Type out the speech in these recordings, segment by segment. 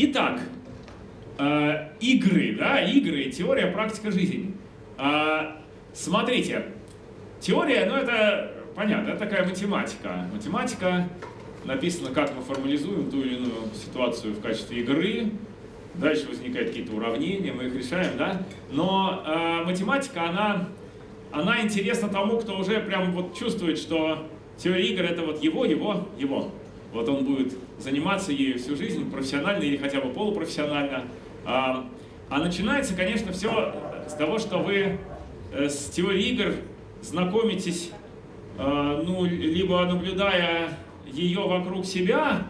Итак, э, игры, да, игры, теория, практика, жизнь. Э, смотрите, теория, ну это понятно, это такая математика. Математика написано, как мы формализуем ту или иную ситуацию в качестве игры, дальше возникают какие-то уравнения, мы их решаем, да? Но э, математика, она, она интересна тому, кто уже прям вот чувствует, что теория игр это вот его, его, его. Вот он будет заниматься ею всю жизнь, профессионально или хотя бы полупрофессионально. А, а начинается, конечно, все с того, что вы э, с теорией игр знакомитесь, э, ну, либо наблюдая ее вокруг себя,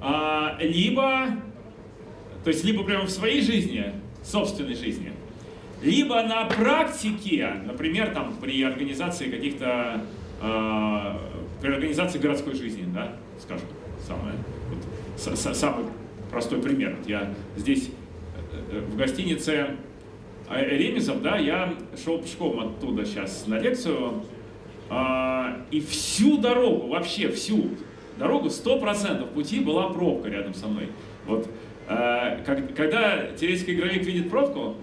а, либо, то есть либо прямо в своей жизни, собственной жизни, либо на практике, например, там при организации каких-то, э, при организации городской жизни, да, скажем, самое, вот, самый простой пример. Вот я здесь э, э, в гостинице Ремезов, да, я шел пешком оттуда сейчас на лекцию, а, и всю дорогу, вообще всю дорогу, 100% пути была пробка рядом со мной. Вот, а, когда теоретический игровик видит пробку,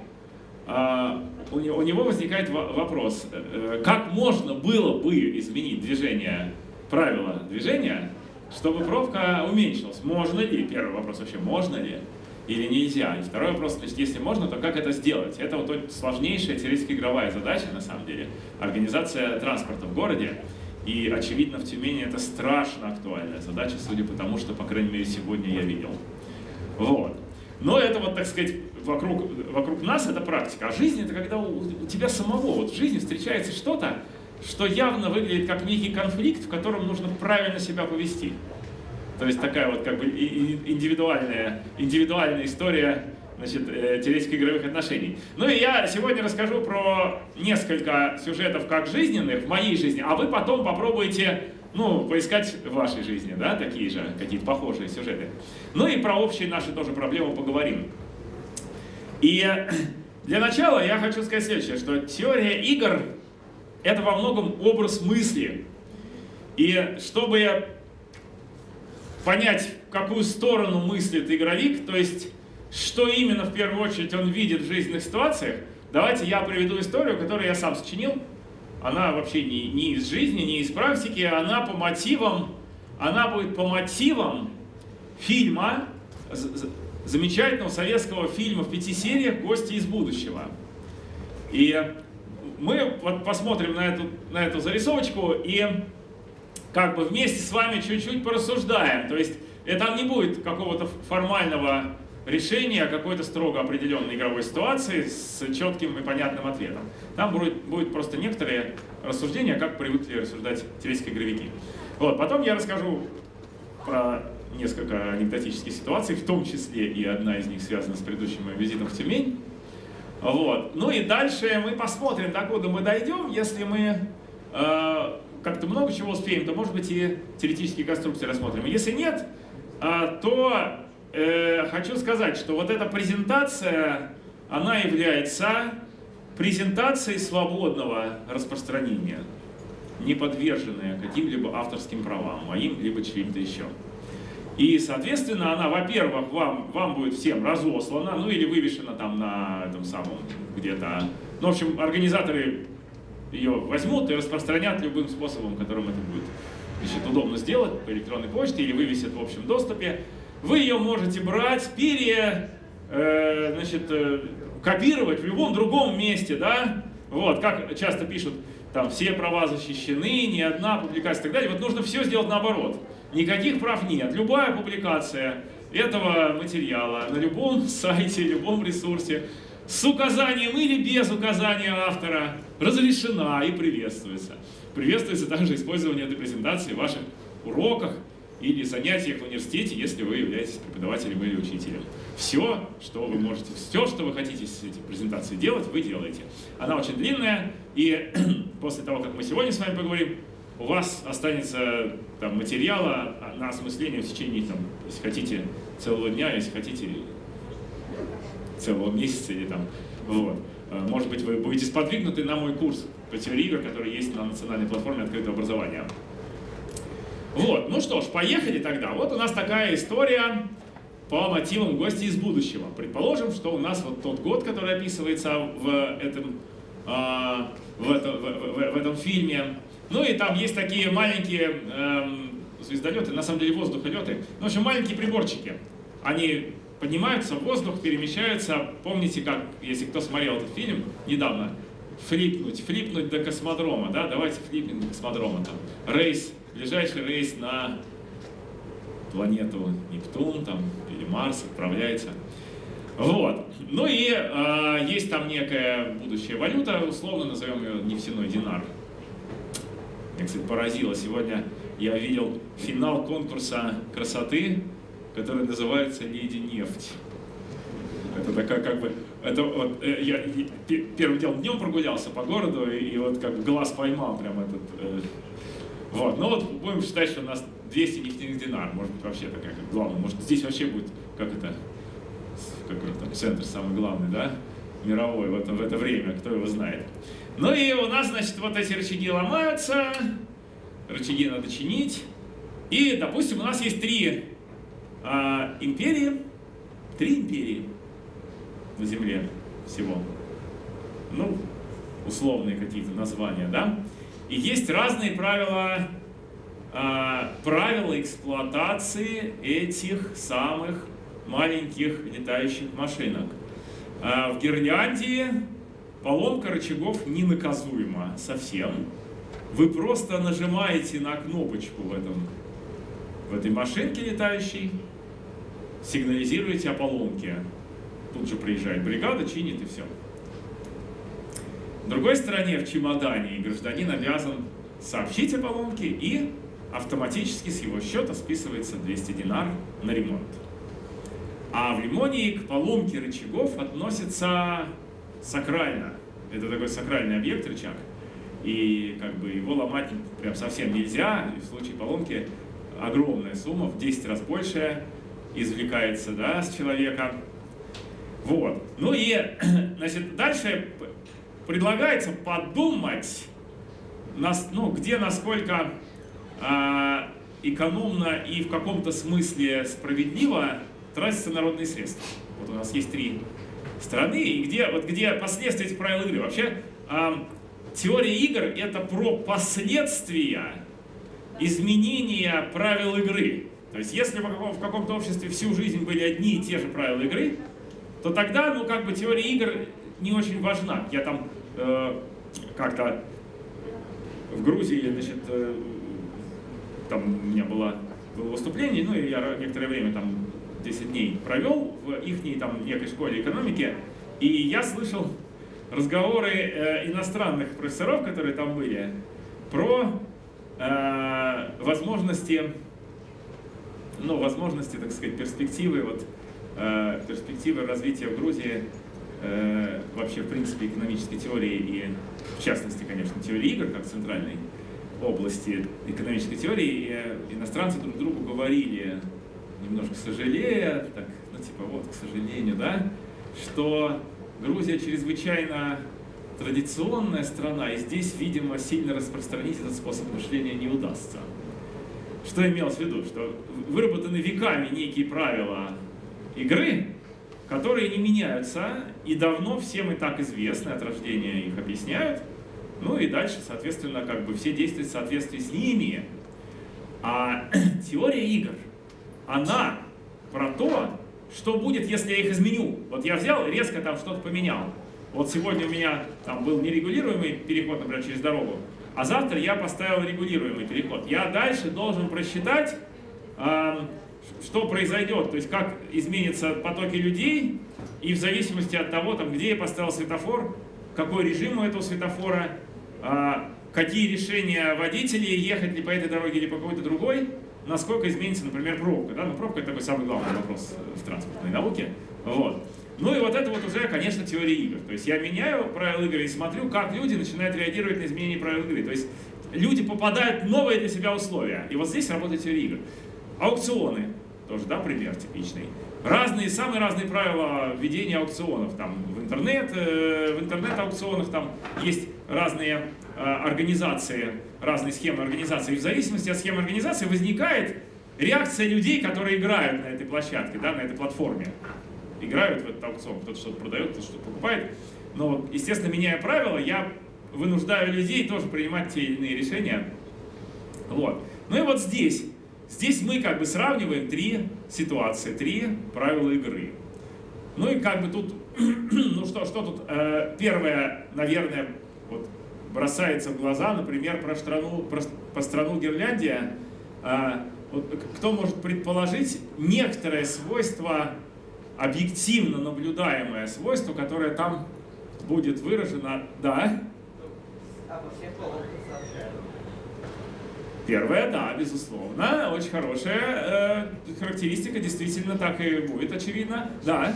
а, у него возникает вопрос, э, как можно было бы изменить движение, правила движения, чтобы пробка уменьшилась? Можно ли? Первый вопрос вообще, можно ли? или нельзя. И второй вопрос, есть если можно, то как это сделать? Это вот сложнейшая теоретическая игровая задача, на самом деле, организация транспорта в городе. И, очевидно, в Тюмени это страшно актуальная задача, судя по тому, что, по крайней мере, сегодня я видел. Вот. Но это вот, так сказать, вокруг, вокруг нас это практика. А жизнь это когда у, у тебя самого, вот в жизни встречается что-то, что явно выглядит как некий конфликт, в котором нужно правильно себя повести. То есть такая вот как бы индивидуальная, индивидуальная история значит, э, теоретических игровых отношений. Ну и я сегодня расскажу про несколько сюжетов как жизненных в моей жизни, а вы потом попробуйте ну, поискать в вашей жизни, да, такие же, какие-то похожие сюжеты. Ну и про общие наши тоже проблемы поговорим. И для начала я хочу сказать следующее, что теория игр — это во многом образ мысли. И чтобы понять, в какую сторону мыслит игровик, то есть, что именно в первую очередь он видит в жизненных ситуациях, давайте я приведу историю, которую я сам сочинил. Она вообще не, не из жизни, не из практики, она по мотивам, она будет по мотивам фильма, замечательного советского фильма в пяти сериях «Гости из будущего». И мы вот посмотрим на эту, на эту зарисовочку и как бы вместе с вами чуть-чуть порассуждаем. То есть это не будет какого-то формального решения какой-то строго определенной игровой ситуации с четким и понятным ответом. Там будет, будет просто некоторые рассуждения, как привыкли рассуждать теоретические игровики. Вот, потом я расскажу про несколько анекдотических ситуаций, в том числе и одна из них связана с предыдущим моим визитом в Тюмень. Вот. Ну и дальше мы посмотрим, докуда мы дойдем, если мы э, как-то много чего успеем, то, может быть, и теоретические конструкции рассмотрим. Если нет, а, то э, хочу сказать, что вот эта презентация, она является презентацией свободного распространения, не подверженная каким-либо авторским правам, моим, либо чьим-то еще. И, соответственно, она, во-первых, вам, вам будет всем разослана, ну или вывешена там на этом самом где-то. Ну, в общем, организаторы ее возьмут и распространят любым способом, которым это будет значит, удобно сделать по электронной почте или вывесят в общем доступе. Вы ее можете брать, пере, э, значит, э, копировать в любом другом месте, да, вот, как часто пишут, там, все права защищены, ни одна публикация и так далее. Вот нужно все сделать наоборот. Никаких прав нет. Любая публикация этого материала на любом сайте, любом ресурсе с указанием или без указания автора разрешена и приветствуется. Приветствуется также использование этой презентации в ваших уроках или занятиях в университете, если вы являетесь преподавателем или учителем. Все, что вы можете, все, что вы хотите с этой презентацией делать, вы делаете. Она очень длинная, и после того, как мы сегодня с вами поговорим, у вас останется там, материала на осмысление в течение, там, если хотите, целого дня, если хотите, целого месяца или там, вот. Э, может быть, вы будете сподвигнуты на мой курс по теории игр, который есть на национальной платформе открытого образования. Вот, ну что ж, поехали тогда. Вот у нас такая история. по мотивам гости из будущего. Предположим, что у нас вот тот год, который описывается в этом, а, в, это, в, в, в этом фильме. Ну и там есть такие маленькие эм, звездолеты, на самом деле воздухолеты. Ну, в общем, маленькие приборчики. Они поднимаются в воздух, перемещаются. Помните, как, если кто смотрел этот фильм недавно, флипнуть, флипнуть до космодрома, да, давайте флипнем до космодрома, там, рейс, ближайший рейс на планету Нептун, там, или Марс отправляется. Вот. Ну и э, есть там некая будущая валюта, условно назовем ее нефтяной динар. Меня, кстати, поразило. Сегодня я видел финал конкурса красоты, который называется «Леди нефть». Это такая как бы... Это вот, э, я, я первым делом днем прогулялся по городу, и, и вот как глаз поймал прям этот... Э, вот, ну вот будем считать, что у нас 200 нефтяных динар, может быть вообще такая как главная, может здесь вообще будет, как это, какой там центр самый главный, да, мировой в это, в это время, кто его знает. Ну и у нас, значит, вот эти рычаги ломаются, рычаги надо чинить, и, допустим, у нас есть три а, империи, три империи на Земле всего, ну, условные какие-то названия, да, и есть разные правила, э, правила эксплуатации этих самых маленьких летающих машинок. Э, в Гирляндии поломка рычагов ненаказуема совсем. Вы просто нажимаете на кнопочку в, этом, в этой машинке летающей, сигнализируете о поломке. Тут же приезжает бригада, чинит и все. В другой стороне, в чемодане, гражданин обязан сообщить о поломке и автоматически с его счета списывается 200 динар на ремонт. А в Лимонии к поломке рычагов относится сакрально. Это такой сакральный объект рычаг. И как бы его ломать прям совсем нельзя. И в случае поломки огромная сумма, в 10 раз больше извлекается да, с человека. Вот. Ну и, значит, дальше предлагается подумать, ну, где насколько э, экономно и в каком-то смысле справедливо тратятся народные средства. Вот у нас есть три страны, и где, вот где последствия этих правил игры. Вообще, э, теория игр – это про последствия изменения правил игры. То есть, если в каком-то обществе всю жизнь были одни и те же правила игры, то тогда, ну, как бы теория игр не очень важна. Я там э, как-то в Грузии, значит, э, там у меня было, было выступление, ну и я некоторое время там 10 дней провел в их там некой школе экономики, и я слышал разговоры э, иностранных профессоров, которые там были, про э, возможности, ну, возможности, так сказать, перспективы, вот, э, перспективы развития в Грузии э, вообще, в принципе, экономической теории и, в частности, конечно, теории игр, как центральной области экономической теории, и э, иностранцы друг другу говорили, немножко сожалея, так, ну, типа, вот, к сожалению, да, что Грузия чрезвычайно традиционная страна, и здесь, видимо, сильно распространить этот способ мышления не удастся. Что имелось в виду? Что выработаны веками некие правила игры, которые не меняются и давно всем и так известны, от рождения их объясняют, ну и дальше, соответственно, как бы все действуют в соответствии с ними. А теория игр, она про то, что будет, если я их изменю. Вот я взял, резко там что-то поменял. Вот сегодня у меня там был нерегулируемый переход, например, через дорогу, а завтра я поставил регулируемый переход. Я дальше должен просчитать, что произойдет, то есть как изменятся потоки людей, и в зависимости от того, там, где я поставил светофор, какой режим у этого светофора, а, какие решения водителей, ехать ли по этой дороге или по какой-то другой, насколько изменится, например, пробка. Да? Ну, пробка – это такой самый главный вопрос в транспортной науке. Вот. Ну и вот это вот уже, конечно, теория игр. То есть я меняю правила игры и смотрю, как люди начинают реагировать на изменение правил игры. То есть люди попадают в новые для себя условия. И вот здесь работает теория игр. Аукционы, тоже, да, пример типичный. Разные, самые разные правила ведения аукционов. Там в интернет, э, в интернет-аукционах там есть разные э, организации, разные схемы организации. И в зависимости от схемы организации возникает реакция людей, которые играют на этой площадке, да, на этой платформе. Играют в этот аукцион, кто-то что-то продает, кто-то что-то покупает. Но, естественно, меняя правила, я вынуждаю людей тоже принимать те или иные решения. Вот. Ну и вот здесь. Здесь мы как бы сравниваем три ситуации, три правила игры. Ну и как бы тут, ну что, что тут, э, первое, наверное, вот бросается в глаза, например, про страну, про, про страну Гирляндия. Э, вот, кто может предположить некоторое свойство, объективно наблюдаемое свойство, которое там будет выражено, да? Первое, да, безусловно, очень хорошая э, характеристика, действительно так и будет, очевидно. Да.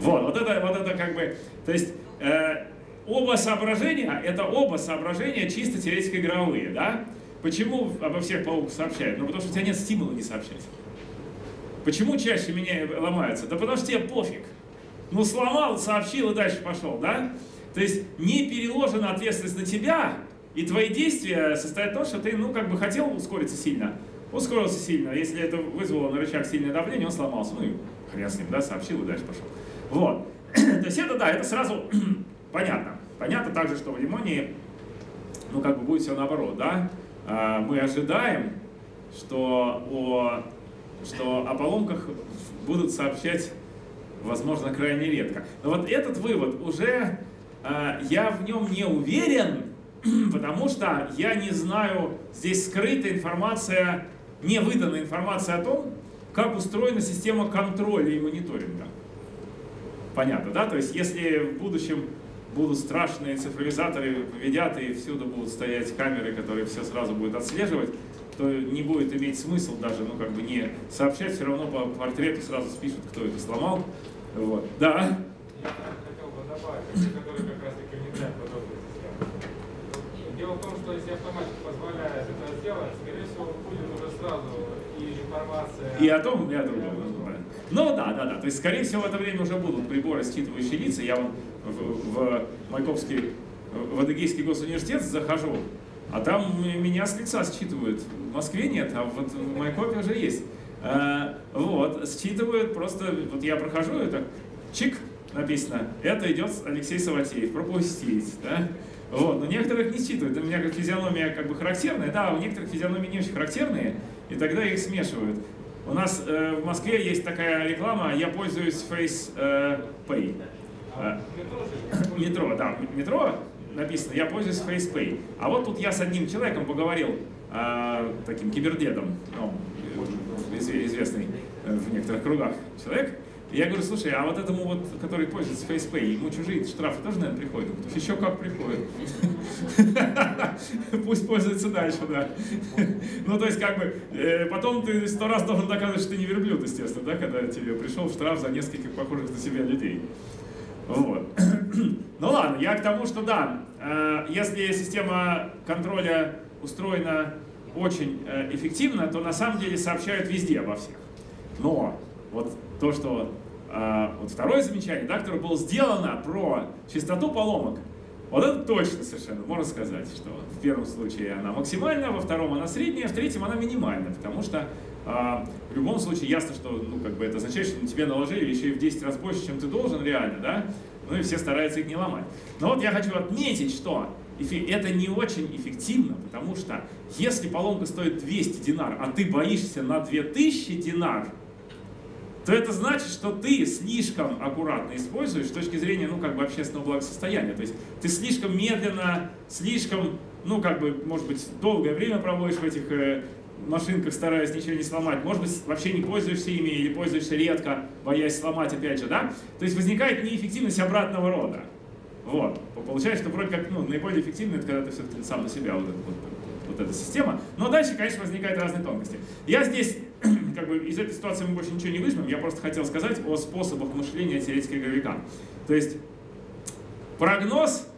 Вот, вот это, вот это как бы, то есть э, оба соображения, это оба соображения чисто теоретико-игровые, да? Почему обо всех пауках сообщают? Ну, потому что у тебя нет стимула не сообщать. Почему чаще меня ломаются? Да потому что тебе пофиг. Ну, сломал, сообщил и дальше пошел, да? То есть не переложена ответственность на тебя, и твои действия состоят в том, что ты, ну, как бы хотел ускориться сильно, ускорился сильно. Если это вызвало на рычаг сильное давление, он сломался. Ну и хрен с ним, да, сообщил и дальше пошел. Вот. То есть это, да, это сразу понятно. Понятно также, что в лимоне, ну, как бы будет все наоборот, да. А, мы ожидаем, что о, что о поломках будут сообщать, возможно, крайне редко. Но вот этот вывод уже а, я в нем не уверен, потому что я не знаю, здесь скрыта информация, не выданная информация о том, как устроена система контроля и мониторинга. Понятно, да? То есть, если в будущем будут страшные цифровизаторы, поведят, и всюду будут стоять камеры, которые все сразу будут отслеживать, то не будет иметь смысл даже, ну, как бы не сообщать, все равно по портрету сразу спишут, кто это сломал. Вот. Да? Я хотел бы добавить, который как раз таки внедряет подобные системы. Дело в том, что если автоматика позволяет это сделать, скорее всего, будет уже сразу и информация... И о том, и о другом. Ну да, да, да. То есть, скорее всего, в это время уже будут приборы, считывающие лица. Я вон в, в Майкопский, в Адыгейский госуниверситет захожу, а там меня с лица считывают. В Москве нет, а вот в Майкопе уже есть. А, вот, считывают просто, вот я прохожу, это чик, написано, это идет Алексей Саватеев, пропустить, да? Вот, но некоторых не считывают. У меня как физиономия как бы характерная, да, у некоторых физиономии не очень характерные, и тогда их смешивают. У нас э, в Москве есть такая реклама, я пользуюсь Face э, Pay. А, э, метро, да, метро написано, я пользуюсь FacePay. А вот тут я с одним человеком поговорил, э, таким кибердедом, ну, известный в некоторых кругах человек, я говорю, слушай, а вот этому вот, который пользуется FacePay, ему чужие штрафы тоже, наверное, приходят? Еще как приходят. Пусть пользуется дальше, да. Ну, то есть, как бы, э, потом ты сто раз должен доказывать, что ты не верблюд, естественно, да, когда тебе пришел штраф за нескольких похожих на себя людей. Вот. Ну ладно, я к тому, что да, э, если система контроля устроена очень э, эффективно, то на самом деле сообщают везде обо всех. Но вот то, что вот второе замечание, да, которое было сделано про частоту поломок, вот это точно совершенно, можно сказать, что в первом случае она максимальная, во втором она средняя, в третьем она минимальная, потому что а, в любом случае ясно, что ну, как бы это означает, что на тебе наложили еще и в 10 раз больше, чем ты должен реально, да, ну и все стараются их не ломать. Но вот я хочу отметить, что это не очень эффективно, потому что если поломка стоит 200 динар, а ты боишься на 2000 динар, то это значит, что ты слишком аккуратно используешь с точки зрения, ну, как бы общественного благосостояния. То есть ты слишком медленно, слишком, ну, как бы, может быть, долгое время проводишь в этих э, машинках, стараясь ничего не сломать. Может быть, вообще не пользуешься ими или пользуешься редко, боясь сломать, опять же, да? То есть возникает неэффективность обратного рода. Вот. Получается, что вроде как, ну, наиболее эффективно это когда ты все-таки сам на себя вот, вот, вот эта система. Но дальше, конечно, возникают разные тонкости. Я здесь как бы из этой ситуации мы больше ничего не выжмем, я просто хотел сказать о способах мышления теоретика игровика. То есть прогноз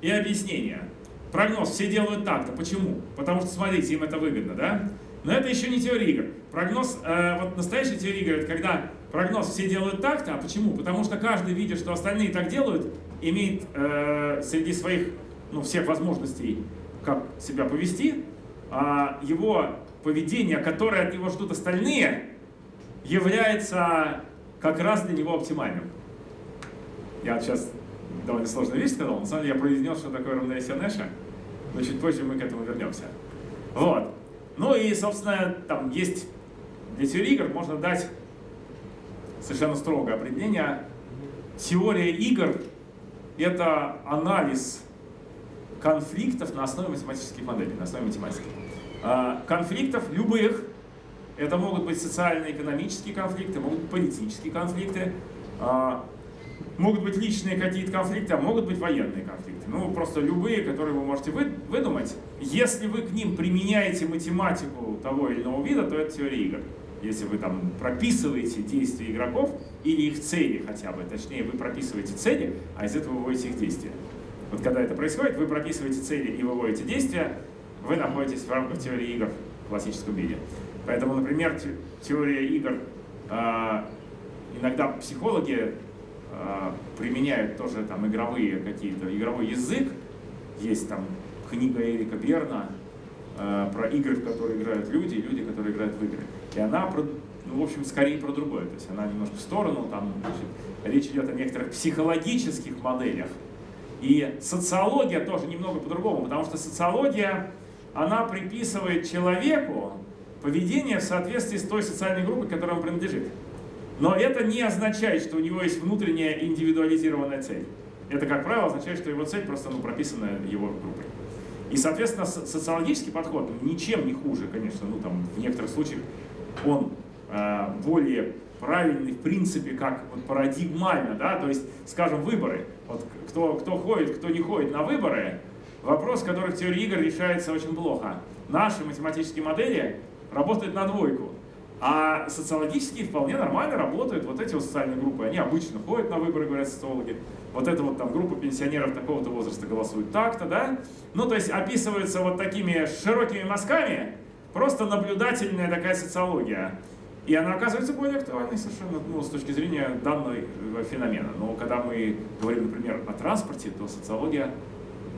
и объяснение. Прогноз все делают так-то. Почему? Потому что, смотрите, им это выгодно, да? Но это еще не теория игр. Прогноз, э, вот настоящая теория игр, это когда прогноз все делают так-то, а почему? Потому что каждый, видит, что остальные так делают, имеет э, среди своих, ну, всех возможностей, как себя повести, а, его поведение, которое от него ждут остальные, является как раз для него оптимальным. Я сейчас довольно сложную вещь сказал, на самом деле я произнес, что такое равновесие Нэша, но чуть позже мы к этому вернемся. Вот. Ну и, собственно, там есть для теории игр можно дать совершенно строгое определение. Теория игр — это анализ конфликтов на основе математических моделей, на основе математики. А, конфликтов любых, это могут быть социально-экономические конфликты, могут быть политические конфликты, а, могут быть личные какие-то конфликты, а могут быть военные конфликты. Ну, просто любые, которые вы можете выдумать. Если вы к ним применяете математику того или иного вида, то это теория игр. Если вы там прописываете действия игроков или их цели хотя бы, точнее, вы прописываете цели, а из этого выводите их действия. Вот когда это происходит, вы прописываете цели и выводите действия, вы находитесь в рамках теории игр в классическом виде. Поэтому, например, теория игр, а, иногда психологи а, применяют тоже там игровые какие-то, игровой язык. Есть там книга Эрика Берна а, про игры, в которые играют люди, и люди, которые играют в игры. И она, ну, в общем, скорее про другое. То есть она немножко в сторону, там значит, речь идет о некоторых психологических моделях. И социология тоже немного по-другому, потому что социология, она приписывает человеку поведение в соответствии с той социальной группой, к которой он принадлежит. Но это не означает, что у него есть внутренняя индивидуализированная цель. Это, как правило, означает, что его цель просто ну, прописана его группой. И, соответственно, социологический подход ничем не хуже, конечно, ну там в некоторых случаях он э, более правильный в принципе, как вот парадигмально, да, то есть, скажем, выборы. Вот кто, кто ходит, кто не ходит на выборы, вопрос, который в теории игр решается очень плохо. Наши математические модели работают на двойку. А социологические вполне нормально работают. Вот эти вот социальные группы, они обычно ходят на выборы, говорят социологи. Вот эта вот там группа пенсионеров такого-то возраста голосует так-то, да? Ну, то есть описывается вот такими широкими мазками, просто наблюдательная такая социология. И она оказывается более актуальной совершенно ну, с точки зрения данного э, феномена. Но когда мы говорим, например, о транспорте, то социология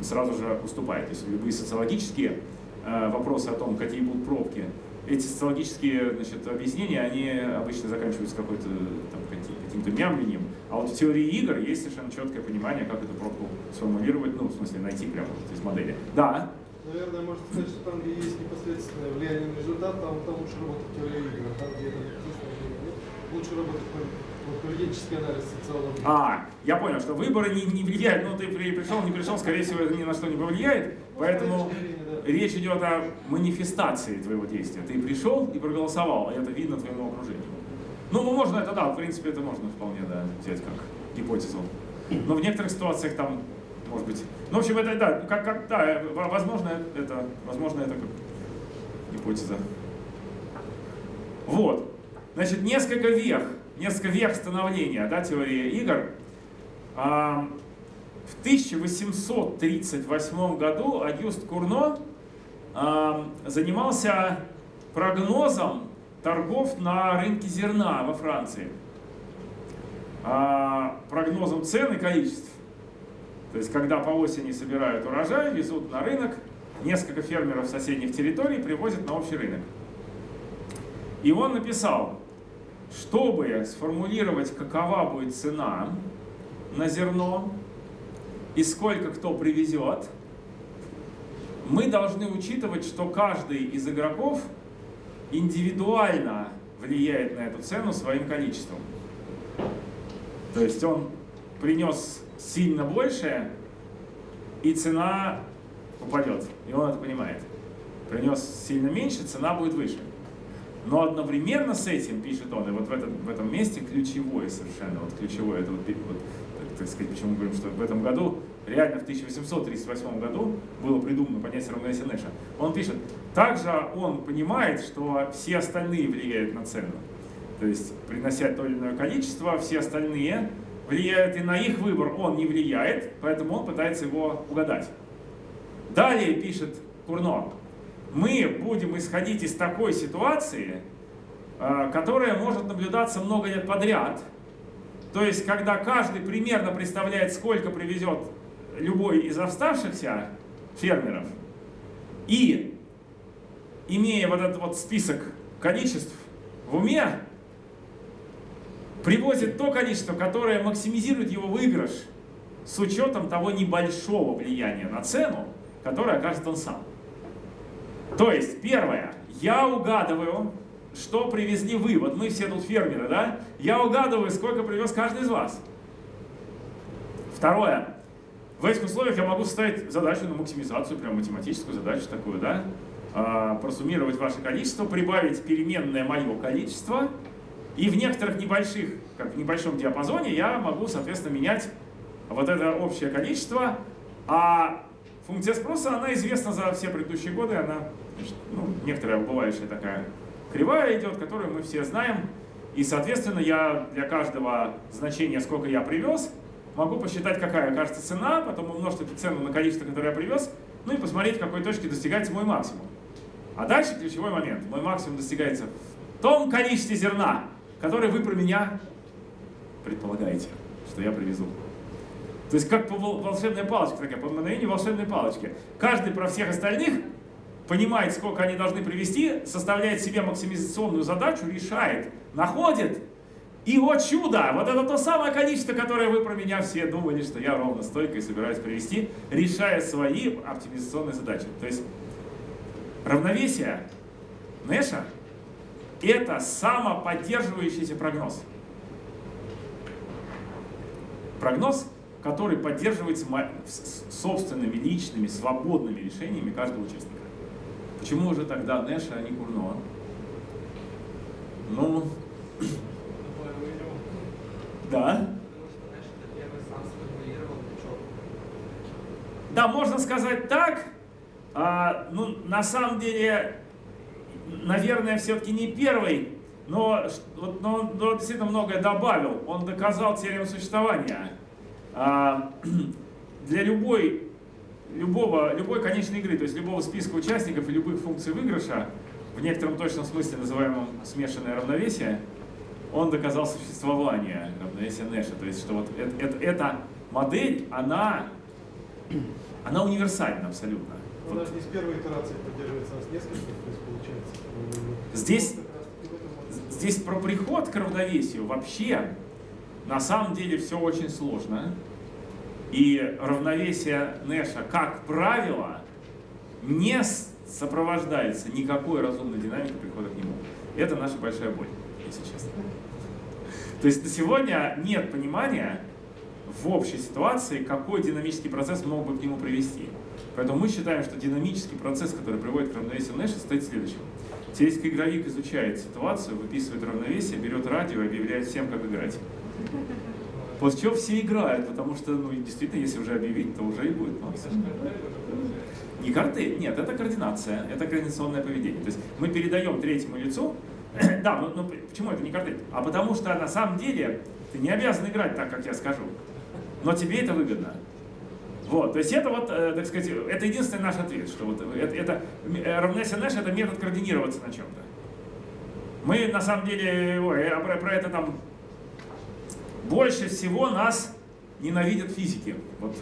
сразу же уступает. То есть любые социологические э, вопросы о том, какие будут пробки, эти социологические значит, объяснения, они обычно заканчиваются какой-то каким-то мямлением. А вот в теории игр есть совершенно четкое понимание, как эту пробку сформулировать, ну, в смысле, найти прямо вот из модели. Да, Наверное, можно сказать, что там, где есть непосредственное влияние на результат, там, там лучше работать теория игр, а там, где это лучше работать поведенческий анализ социологии. А, я понял, что выборы не, не влияют, ну ты при, пришел, не пришел, скорее всего, это ни на что не повлияет, поэтому речь идет о манифестации твоего действия. Ты пришел и проголосовал, и это видно твоему окружению. Ну, можно это, да, в принципе, это можно вполне, да, взять как гипотезу. Но в некоторых ситуациях там может быть. Ну, в общем, это, да, как, как, да, возможно, это, возможно, это как гипотеза. Вот. Значит, несколько вех, несколько вех становления, да, теории игр. А, в 1838 году Агюст Курно а, занимался прогнозом торгов на рынке зерна во Франции. А, прогнозом цен и количеств. То есть, когда по осени собирают урожай, везут на рынок, несколько фермеров соседних территорий привозят на общий рынок. И он написал, чтобы сформулировать, какова будет цена на зерно и сколько кто привезет, мы должны учитывать, что каждый из игроков индивидуально влияет на эту цену своим количеством. То есть он принес сильно больше, и цена упадет. И он это понимает. Принес сильно меньше, цена будет выше. Но одновременно с этим, пишет он, и вот в этом, в этом месте ключевое совершенно, вот ключевое, это вот, вот так сказать, почему мы говорим, что в этом году, реально в 1838 году было придумано понятие равновесия Нэша. Он пишет, также он понимает, что все остальные влияют на цену. То есть, принося то или иное количество, все остальные влияют, и на их выбор он не влияет, поэтому он пытается его угадать. Далее пишет Курно, мы будем исходить из такой ситуации, э, которая может наблюдаться много лет подряд. То есть, когда каждый примерно представляет, сколько привезет любой из оставшихся фермеров, и имея вот этот вот список количеств в уме, привозит то количество, которое максимизирует его выигрыш с учетом того небольшого влияния на цену, которое окажет он сам. То есть, первое, я угадываю, что привезли вы. Вот мы все тут фермеры, да? Я угадываю, сколько привез каждый из вас. Второе, в этих условиях я могу ставить задачу на максимизацию, прям математическую задачу такую, да? А, просуммировать ваше количество, прибавить переменное мое количество, и в некоторых небольших, как в небольшом диапазоне я могу, соответственно, менять вот это общее количество, а функция спроса, она известна за все предыдущие годы, она, ну, некоторая убывающая такая кривая идет, которую мы все знаем, и, соответственно, я для каждого значения, сколько я привез, могу посчитать, какая окажется цена, потом умножить эту цену на количество, которое я привез, ну и посмотреть, в какой точке достигается мой максимум. А дальше ключевой момент. Мой максимум достигается в том количестве зерна, которое вы про меня предполагаете, что я привезу. То есть как по волшебной палочке, такая, по мгновению волшебной палочки. Каждый про всех остальных понимает, сколько они должны привести, составляет себе максимизационную задачу, решает, находит, и вот чудо, вот это то самое количество, которое вы про меня все думали, что я ровно стойко и собираюсь привести, решая свои оптимизационные задачи. То есть равновесие Нэша – это самоподдерживающийся прогноз. Прогноз, который поддерживается собственными, личными, свободными решениями каждого участника. Почему уже тогда Нэша, а не Курно? Ну, да. Да, можно сказать так. А, ну, на самом деле, наверное, все-таки не первый, но, но, но действительно многое добавил. Он доказал теорему существования. А, для любой, любого, любой конечной игры, то есть любого списка участников и любых функций выигрыша, в некотором точном смысле называемом смешанное равновесие, он доказал существование равновесия Нэша. То есть, что вот это, это, эта модель, она, она универсальна абсолютно. Но вот. не с первой итерации поддерживается, а с нескольких, то есть получается. Здесь, здесь про приход к равновесию вообще на самом деле все очень сложно. И равновесие Нэша, как правило, не сопровождается никакой разумной динамикой прихода к нему. Это наша большая боль, если честно. То есть на сегодня нет понимания в общей ситуации, какой динамический процесс мог бы к нему привести. Поэтому мы считаем, что динамический процесс, который приводит к равновесию Нэша, стоит следующим. Теоретический игровик изучает ситуацию, выписывает равновесие, берет радио и объявляет всем, как играть. После чего все играют, потому что, ну, действительно, если уже объявить, то уже и будет максимум. Не картель, нет, это координация, это координационное поведение. То есть мы передаем третьему лицу, да, но, но почему это не картель? А потому что на самом деле ты не обязан играть так, как я скажу, но тебе это выгодно. Вот, то есть это вот, э, так сказать, это единственный наш ответ, что вот это, это э, равновесие Нэша это метод координироваться на чем-то. Мы на самом деле, ой, про, про это там больше всего нас ненавидят физики. Вот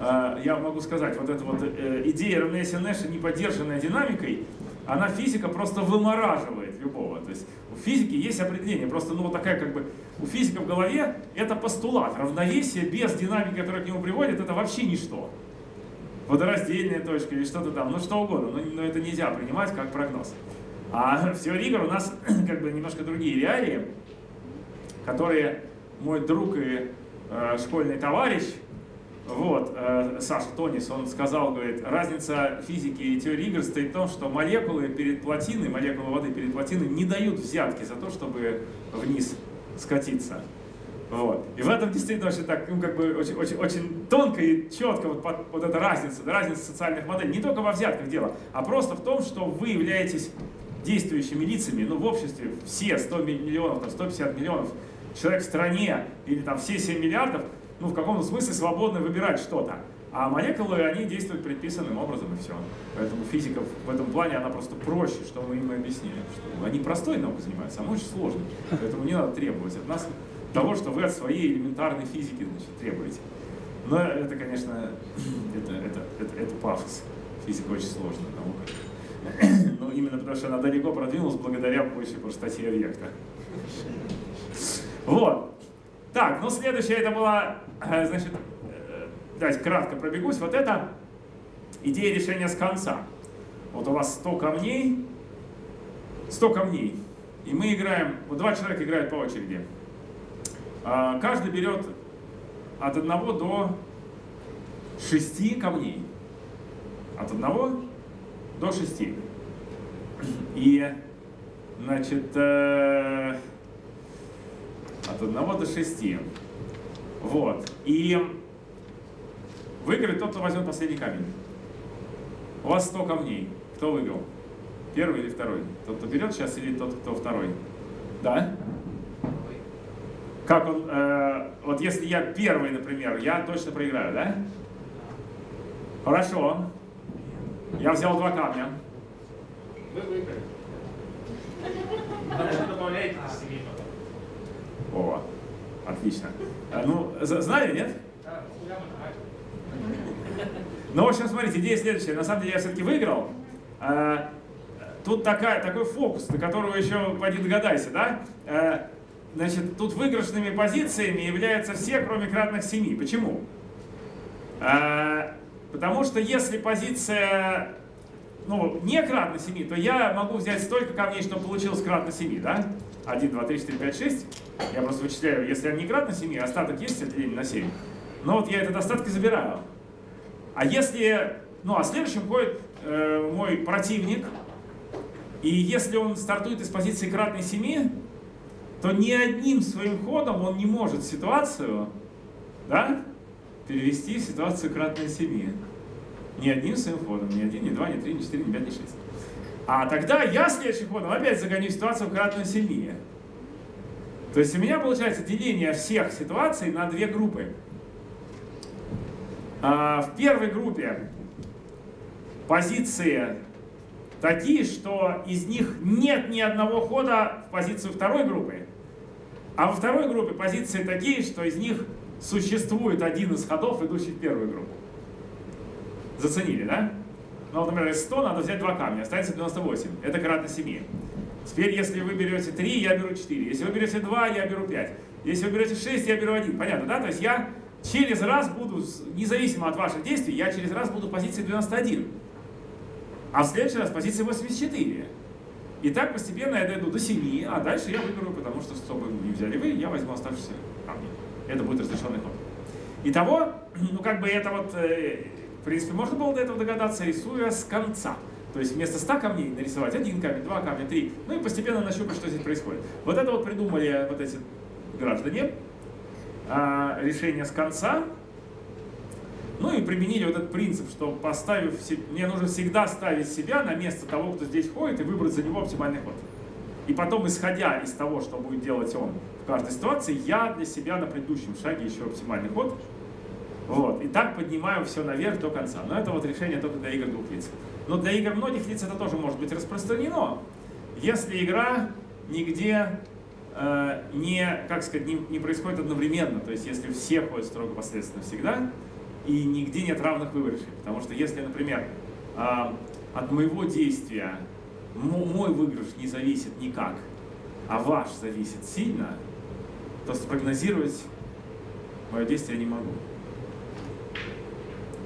э, я могу сказать, вот эта вот э, идея равновесия Нэша, не поддержанная динамикой, она физика просто вымораживает любого. То есть у физики есть определение, просто ну вот такая как бы, у физика в голове это постулат. Равновесие без динамики, которая к нему приводит, это вообще ничто. Водораздельная точка или что-то там, ну что угодно, но, но это нельзя принимать как прогноз. А в теории игр у нас как бы немножко другие реалии, которые мой друг и э, школьный товарищ вот, э, Саша Тонис, он сказал, говорит, разница физики и теории игр стоит в том, что молекулы перед плотиной, молекулы воды перед плотиной не дают взятки за то, чтобы вниз скатиться. Вот. И в этом действительно очень, так, ну, как бы, очень, очень, очень тонко и четко вот, под, вот эта разница, разница социальных моделей. Не только во взятках дело, а просто в том, что вы являетесь действующими лицами, ну, в обществе все 100 миллионов, там, 150 миллионов человек в стране или там все 7 миллиардов, ну, в каком-то смысле свободно выбирать что-то. А молекулы, они действуют предписанным образом, и все. Поэтому физика в этом плане, она просто проще, что мы им и объяснили. Что они простой наукой занимаются, а мы очень сложной. Поэтому не надо требовать от нас того, что вы от своей элементарной физики значит, требуете. Но это, конечно, это, это, это, это пафос. Физика очень сложная наука. Ну, именно потому что она далеко продвинулась благодаря большей простоте объекта. Вот. Так, ну следующее это была, э, значит, э, давайте кратко пробегусь. Вот это идея решения с конца. Вот у вас 100 камней, 100 камней. И мы играем, вот два человека играют по очереди. А, каждый берет от одного до шести камней. От одного до шести. И, значит, э, от одного до шести. Вот. И выиграет тот, кто возьмет последний камень. У вас 100 камней. Кто выиграл? Первый или второй? Тот, кто берет сейчас, или тот, кто второй? Да? Как он, э, вот если я первый, например, я точно проиграю, да? Хорошо. Я взял два камня. Вы выиграли. Добавляете до семи потом. О, отлично. А, ну, знали, нет? Ну, в общем, смотрите, идея следующая. На самом деле я все-таки выиграл. А, Тут такая, такой фокус, до которого еще поди догадайся, да? А, Значит, тут выигрышными позициями являются все, кроме кратных 7. Почему? Потому что если позиция ну, не кратно 7, то я могу взять столько камней, чтобы получилось кратно 7, да? 1, 2, 3, 4, 5, 6. Я просто вычисляю, если они кратно 7, остаток есть от деления на 7. Но вот я этот остаток и забираю. А если, ну а следующим ходит э, мой противник, и если он стартует из позиции кратной 7, то ни одним своим ходом он не может ситуацию, да, перевести в ситуацию кратной 7. Ни одним своим ходом, ни один, ни два, ни три, ни четыре, ни пять, ни шесть. А тогда я следующим ходом опять загоню ситуацию в кратную 7. То есть у меня получается деление всех ситуаций на две группы. А, В первой группе позиции такие, что из них нет ни одного хода в позицию второй группы. А во второй группе позиции такие, что из них существует один из ходов, идущий в первую группу. Заценили, да? Ну, например, из 100 надо взять два камня, останется 98. Это кратно 7. Теперь, если вы берете 3, я беру 4. Если вы берете 2, я беру 5. Если вы берете 6, я беру 1. Понятно, да? То есть я через раз буду, независимо от ваших действий, я через раз буду в позиции 91. А в следующий раз в позиции 84. И так постепенно я дойду до 7, а дальше я выберу, потому что, чтобы не взяли вы, я возьму оставшиеся камни. Это будет разрешенный ход. Итого, ну как бы это вот, э, в принципе, можно было до этого догадаться, рисуя с конца. То есть вместо 100 камней нарисовать один камень, два камня, три. Ну и постепенно нащупать, что здесь происходит. Вот это вот придумали вот эти граждане. А, решение с конца. Ну и применили вот этот принцип, что поставив, мне нужно всегда ставить себя на место того, кто здесь ходит, и выбрать за него оптимальный ход. И потом, исходя из того, что будет делать он в каждой ситуации, я для себя на предыдущем шаге ищу оптимальный ход. Вот. И так поднимаю все наверх до конца. Но это вот решение только для игр двух лиц. Но для игр многих лиц это тоже может быть распространено, если игра нигде э, не, как сказать, не, не происходит одновременно. То есть если все ходят строго последовательно всегда, и нигде нет равных выигрышей. Потому что если, например, а, от моего действия мо- мой выигрыш не зависит никак, а ваш зависит сильно, то спрогнозировать мое действие я не могу.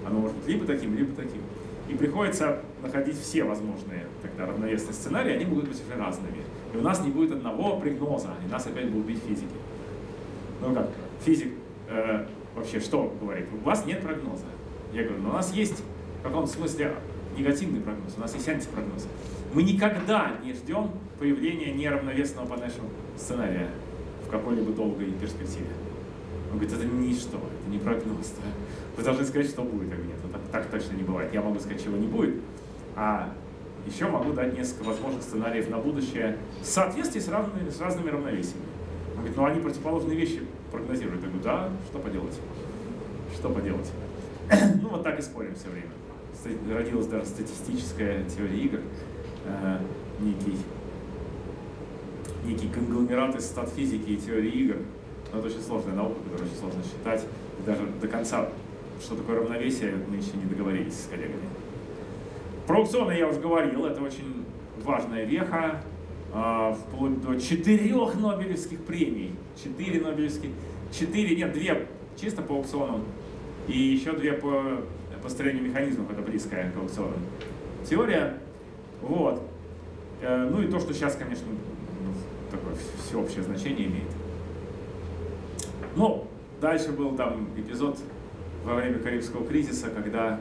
Оно может быть либо таким, либо таким. И приходится находить все возможные тогда равновесные сценарии, они могут быть уже разными. И у нас не будет одного прогноза, и нас опять будут бить физики. Ну как, физик э, вообще что говорит? У вас нет прогноза. Я говорю, но у нас есть в каком-то смысле негативный прогноз, у нас есть антипрогноз. Мы никогда не ждем появления неравновесного по нашему сценария в какой-либо долгой перспективе. Он говорит, это ничто, это не прогноз. да. Вы должны сказать, что будет, а нет. Так, так точно не бывает. Я могу сказать, чего не будет, а еще могу дать несколько возможных сценариев на будущее в соответствии с разными, с разными равновесиями. Он говорит, ну они противоположные вещи прогнозируют. Я говорю, да, что поделать? Что поделать? ну вот так и спорим все время. Родилась даже статистическая теория игр, э, некий, некий конгломерат из статфизики и теории игр. Но это очень сложная наука, которую очень сложно считать. И даже до конца, что такое равновесие, мы еще не договорились с коллегами. Про аукционы я уже говорил, это очень важная веха, а, вплоть до четырех Нобелевских премий. Четыре Нобелевских, четыре, нет, две чисто по аукционам, и еще две по построению механизмов, это близкая к аукционам. Теория, вот. Э, ну и то, что сейчас, конечно, ну, такое всеобщее значение имеет. Ну, дальше был там эпизод во время Карибского кризиса, когда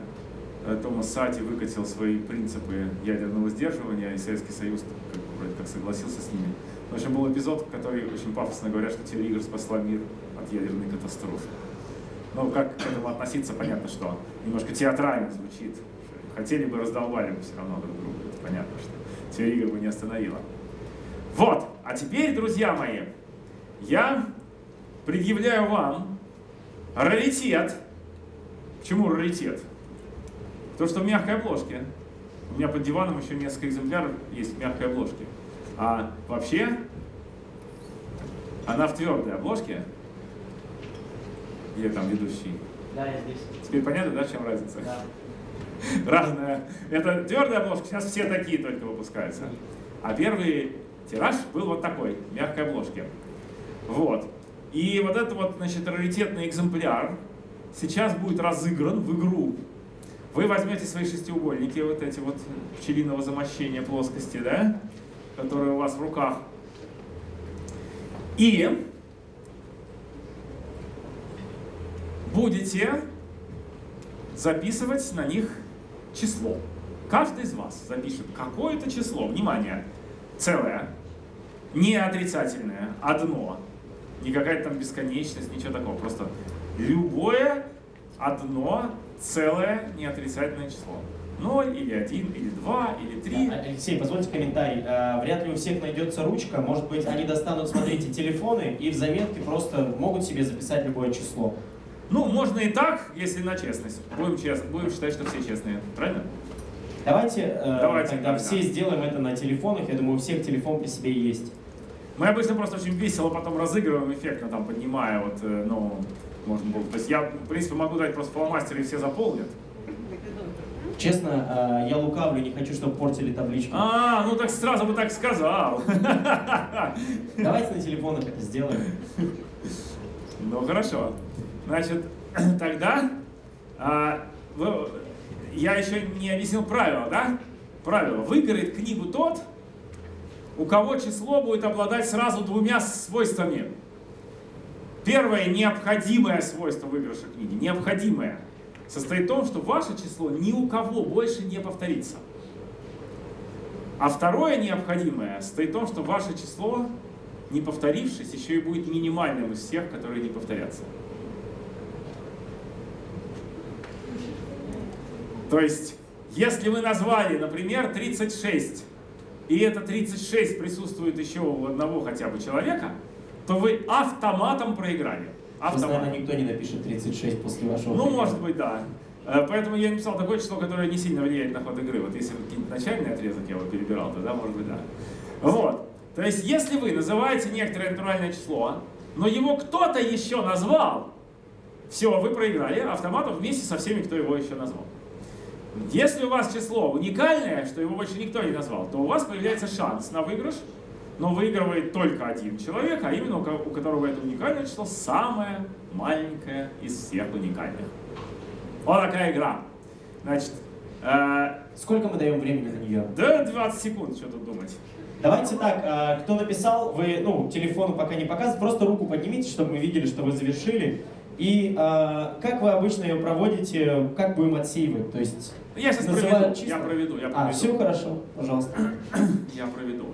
э, Томас Сати выкатил свои принципы ядерного сдерживания, и Советский Союз как, вроде как согласился с ними. В общем, был эпизод, который очень пафосно говорят, что теория игр спасла мир от ядерной катастрофы. Ну, как к этому относиться, понятно, что немножко театрально звучит. Хотели бы, раздолбали бы все равно друг друга. Это понятно, что теория игр бы не остановила. Вот, а теперь, друзья мои, я предъявляю вам раритет. Почему раритет? То, что в мягкой обложке. У меня под диваном еще несколько экземпляров есть в мягкой обложке. А вообще, она в твердой обложке. Где там ведущий? Да, я здесь. Теперь понятно, да, в чем разница? Да. Разная. Это твердая обложка, сейчас все такие только выпускаются. А первый тираж был вот такой, в мягкой обложке. Вот. И вот этот вот, значит, раритетный экземпляр сейчас будет разыгран в игру. Вы возьмете свои шестиугольники, вот эти вот пчелиного замощения плоскости, да, которые у вас в руках. И будете записывать на них число. Каждый из вас запишет какое-то число, внимание, целое, не отрицательное, одно, не какая-то там бесконечность, ничего такого. Просто любое одно целое неотрицательное число. 0 или 1, или 2, или 3. Да, Алексей, позвольте комментарий. А, вряд ли у всех найдется ручка. Может быть, они достанут, смотрите, телефоны и в заметке просто могут себе записать любое число. Ну, можно и так, если на честность. Будем, чест... Будем считать, что все честные. Правильно? Давайте, э, Давайте, тогда да, все сделаем это на телефонах. Я думаю, у всех телефон при себе есть. Мы обычно просто очень весело потом разыгрываем, эффектно там поднимая, вот, э, ну, можно было. То есть я, в принципе, могу дать просто фломастеры и все заполнят. Честно, э, я лукавлю, не хочу, чтобы портили табличку. А, ну так сразу бы так сказал. Давайте на телефонах это сделаем. Ну хорошо. Значит, тогда а, вы- я еще не объяснил правила, да? Правило. Выиграет книгу тот, у кого число будет обладать сразу двумя свойствами. Первое необходимое свойство выигрыша книги, необходимое, состоит в том, что ваше число ни у кого больше не повторится. А второе необходимое состоит в том, что ваше число, не повторившись, еще и будет минимальным из всех, которые не повторятся. То есть, если вы назвали, например, 36, и это 36 присутствует еще у одного хотя бы человека, то вы автоматом проиграли. Автоматом. наверное, никто не напишет 36 после вашего Ну, примера. может быть, да. Э, Поэтому я написал такое число, которое не сильно влияет на ход игры. Вот если какие-нибудь начальный отрезок я его перебирал, тогда, может быть, да. Вот. То есть, если вы называете некоторое натуральное число, но его кто-то еще назвал, все, вы проиграли автоматом вместе со всеми, кто его еще назвал. Если у вас число уникальное, что его больше никто не назвал, то у вас появляется шанс на выигрыш, но выигрывает только один человек, а именно у ко- у которого это уникальное число самое маленькое из всех уникальных. Вот такая игра. Значит, э, Сколько мы даем времени на нее? да 20 секунд, что тут думать. Давайте так, а, кто написал, вы, ну, телефону пока не показывайте, просто руку поднимите, чтобы мы видели, что вы завершили. И а, как вы обычно ее проводите, как будем отсеивать? То есть, Я сейчас Называют проведу, чисто? я проведу, я а, проведу. все хорошо, пожалуйста. Я проведу.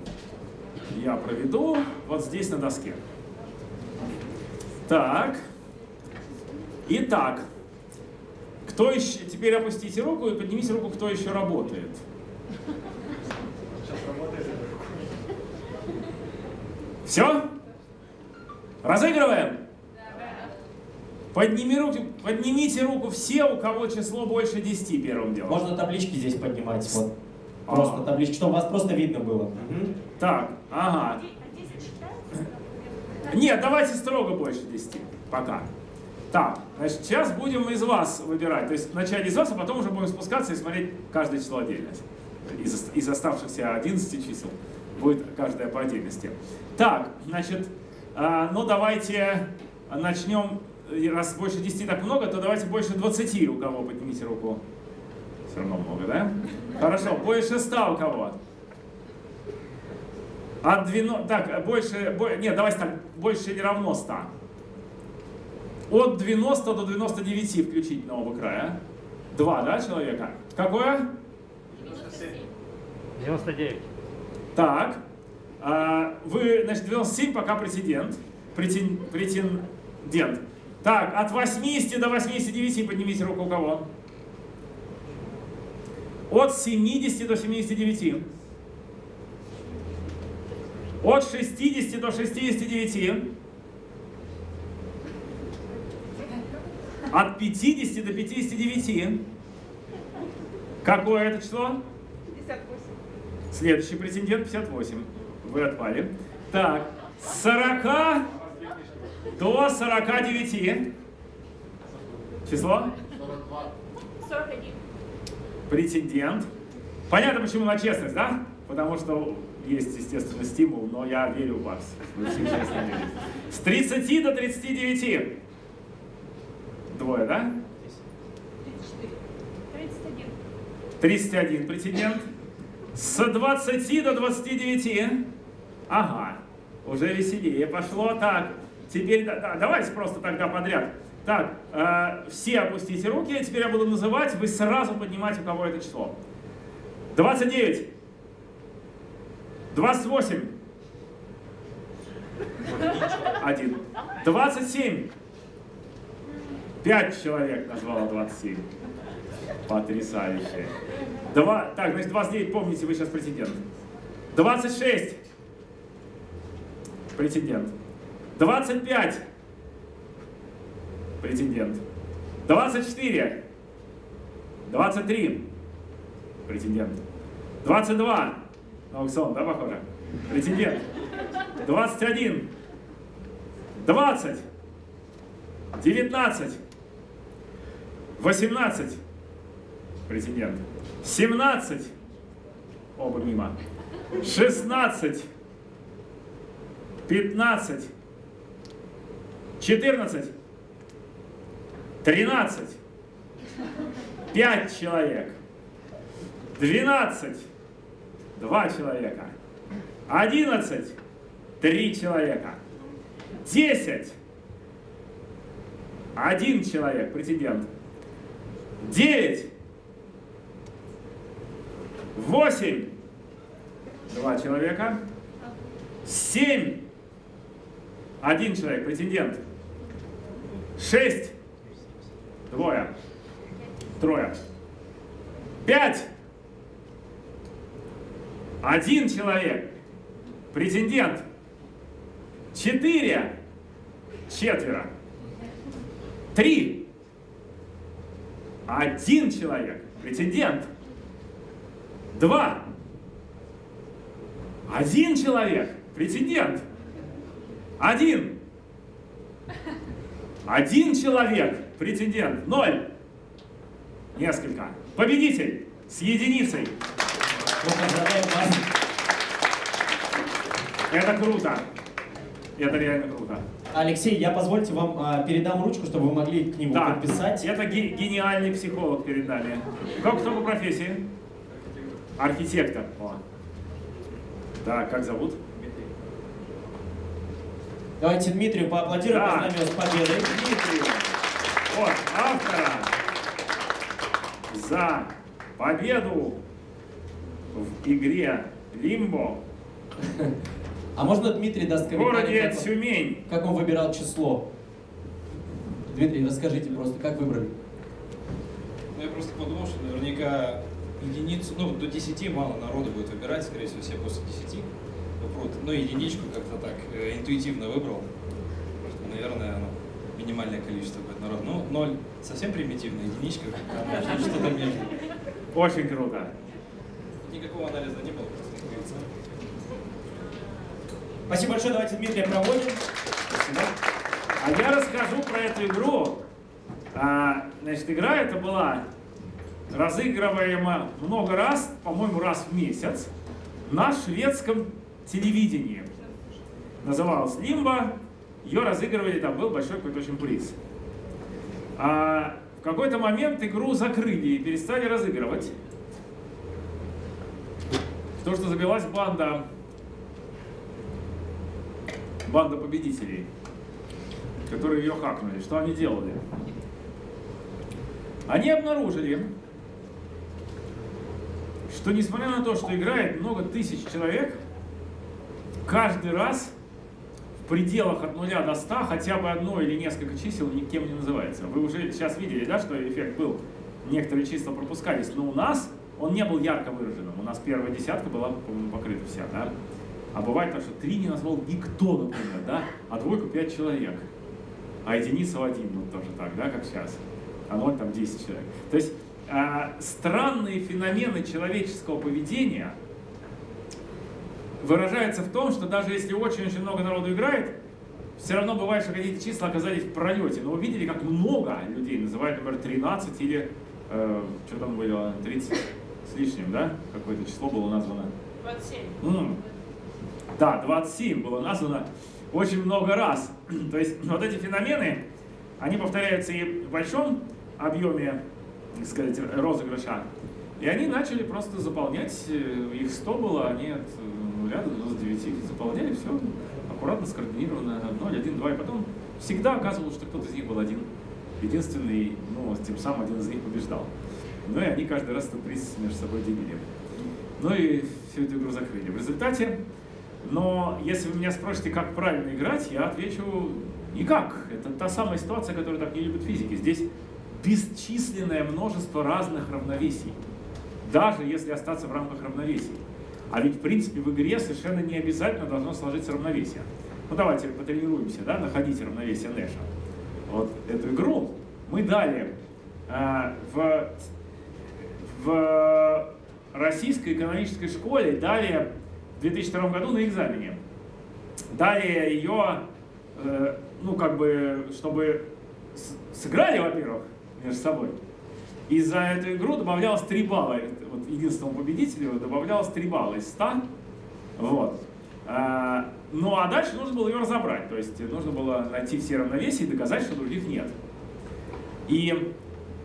Я проведу вот здесь на доске. Так. Итак. Кто еще... Теперь опустите руку и поднимите руку, кто еще работает. Все? Разыгрываем? Подними руки, поднимите руку все, у кого число больше 10 первым делом. Можно таблички здесь поднимать, вот. Просто А. таблички, чтобы вас просто видно было. Мгм. Так, ага. Нет, давайте строго больше 10. Пока. Так, значит, сейчас будем из вас выбирать. То есть вначале из вас, а потом уже будем спускаться и смотреть каждое число отдельно. Из, из оставшихся 11 чисел будет каждая по отдельности. Так, значит, э, ну давайте начнем. Раз больше 10 так много, то давайте больше 20 у кого поднимите руку. Все равно много, да? Хорошо, больше 100 у кого? От 12, так, больше, бо, нет, давайте так, больше или равно 100. От 90 до 99 включить нового края. Два, да, человека? Какое? 99. Так. А, Вы, значит, 97 пока претендент. Претен, претендент. Так, от 80 до 89 поднимите руку у кого? От 70 до 79. От 60 до 69. От 50 до 59. Какое это число? 58. Следующий претендент 58. Вы отпали. Так, с 40 до 49. Число? 41. Претендент. Понятно, почему на честность, да? Потому что есть, естественно, стимул, но я верю в вас. Вы все честно верите. С 30 до 39. Двое, да? 34. 31. 31 претендент. С 20 до 29. Ага, уже веселее пошло. Так, теперь да, да, давайте просто тогда подряд. Так, э, все опустите руки, теперь я буду называть, вы сразу поднимаете, у кого это число. 29. 28. Один. 27. Пять человек назвало 27. Потрясающе. Два, так, значит, 29, помните, вы сейчас претендент. 26. Претендент. 25. Претендент. 24. 23. Претендент. 22. Аукцион, да, похоже? Претендент. 21. 20. 19. 18. Претендент. 17. Оба мимо. 16. 15. 14. 13. 5 человек. 12. 2 человека. 11. 3 человека. 10. Один человек, претендент. 9. 8. Два человека. 7. Один человек, претендент. 6. Двое. Трое. 5. Один человек. Претендент. 4. Четверо. Три. Один человек. Претендент. Два. Один человек. Претендент. Один. Один человек. Претендент. Ноль. Несколько. Победитель. С единицей. Это круто. Это реально круто. Алексей, я позвольте вам а, передам ручку, чтобы вы могли к нему Да, подписать. это ге- гениальный психолог перед нами. Как кто по профессии? Архитектор. О. Так, как зовут? Давайте Дмитрию поаплодируем, Да. поздравим его с победой. Дмитрию. Вот, автора за победу в игре Лимбо А можно Дмитрий даст в комментарий, городе как, он- Тюмень. как он выбирал число? Дмитрий, расскажите просто, как выбрали? Ну, я просто подумал, что наверняка единицу, ну, до 10 мало народу будет выбирать, скорее всего, все после 10 попрут. Ну, единичку как-то так э, интуитивно выбрал. Что, Наверное, ну, минимальное количество будет народу. Ну, ноль совсем примитивно, единичка, что-то между. Очень круто. Никакого анализа не было, просто. Спасибо большое, давайте Дмитрия проводим. Спасибо. А я расскажу про эту игру А, значит, игра эта была разыгрываема много раз, по-моему, раз в месяц, на шведском телевидении. Называлась «Лимба», ее разыгрывали, там был большой какой-то очень приз. А в какой-то момент игру закрыли и перестали разыгрывать. То, что забилась банда, банда победителей, которые ее хакнули. Что они делали? Они обнаружили, что несмотря на то, что играет много тысяч человек, каждый раз в пределах от 0 до 100 хотя бы одно или несколько чисел никем не называется. Вы уже сейчас видели, да, что эффект был? Некоторые числа пропускались, но у нас он не был ярко выраженным. У нас первая десятка была, по-моему, покрыта вся, да? А бывает так, что три не назвал никто, например, да? А двойку пять человек. А единица в один, вот тоже так, да, как сейчас. А ноль там 10 человек. То есть э, странные феномены человеческого поведения выражаются в том, что даже если очень-очень много народу играет, все равно бывает, что какие-то числа оказались в пролете. Но вы видели, как много людей называют, например, 13 или э, что там было, 30 с лишним, да? Какое-то число было названо. 27. М. Да, 27 было названо очень много раз. То есть вот эти феномены, они повторяются и в большом объеме, так сказать, розыгрыша. И они начали просто заполнять, э, их 100 было, они от 0 до 99 заполняли все аккуратно, скоординированно, 0, 1, 2, и потом всегда оказывалось, что кто-то из них был один. Единственный, ну, тем самым один из них побеждал. Ну и они каждый раз этот приз между собой делили. Ну и всю эту игру закрыли. В результате, но если вы меня спросите, как правильно играть, я отвечу никак. Это та самая ситуация, которую так не любят физики. Здесь бесчисленное множество разных равновесий, даже если остаться в рамках равновесий. А ведь, в принципе, в игре совершенно не обязательно должно сложиться равновесие. Ну, давайте потренируемся, да, находить равновесие Нэша. Вот эту игру мы дали э, в, в российской экономической школе, дали в 2002 году на экзамене. Дали ее, э, ну, как бы, чтобы сыграли, во-первых, между собой. И за эту игру добавлялось 3 балла. Вот единственному победителю добавлялось 3 балла из 100. Вот. А, Ну а дальше нужно было ее разобрать. То есть нужно было найти все равновесия и доказать, что других нет. И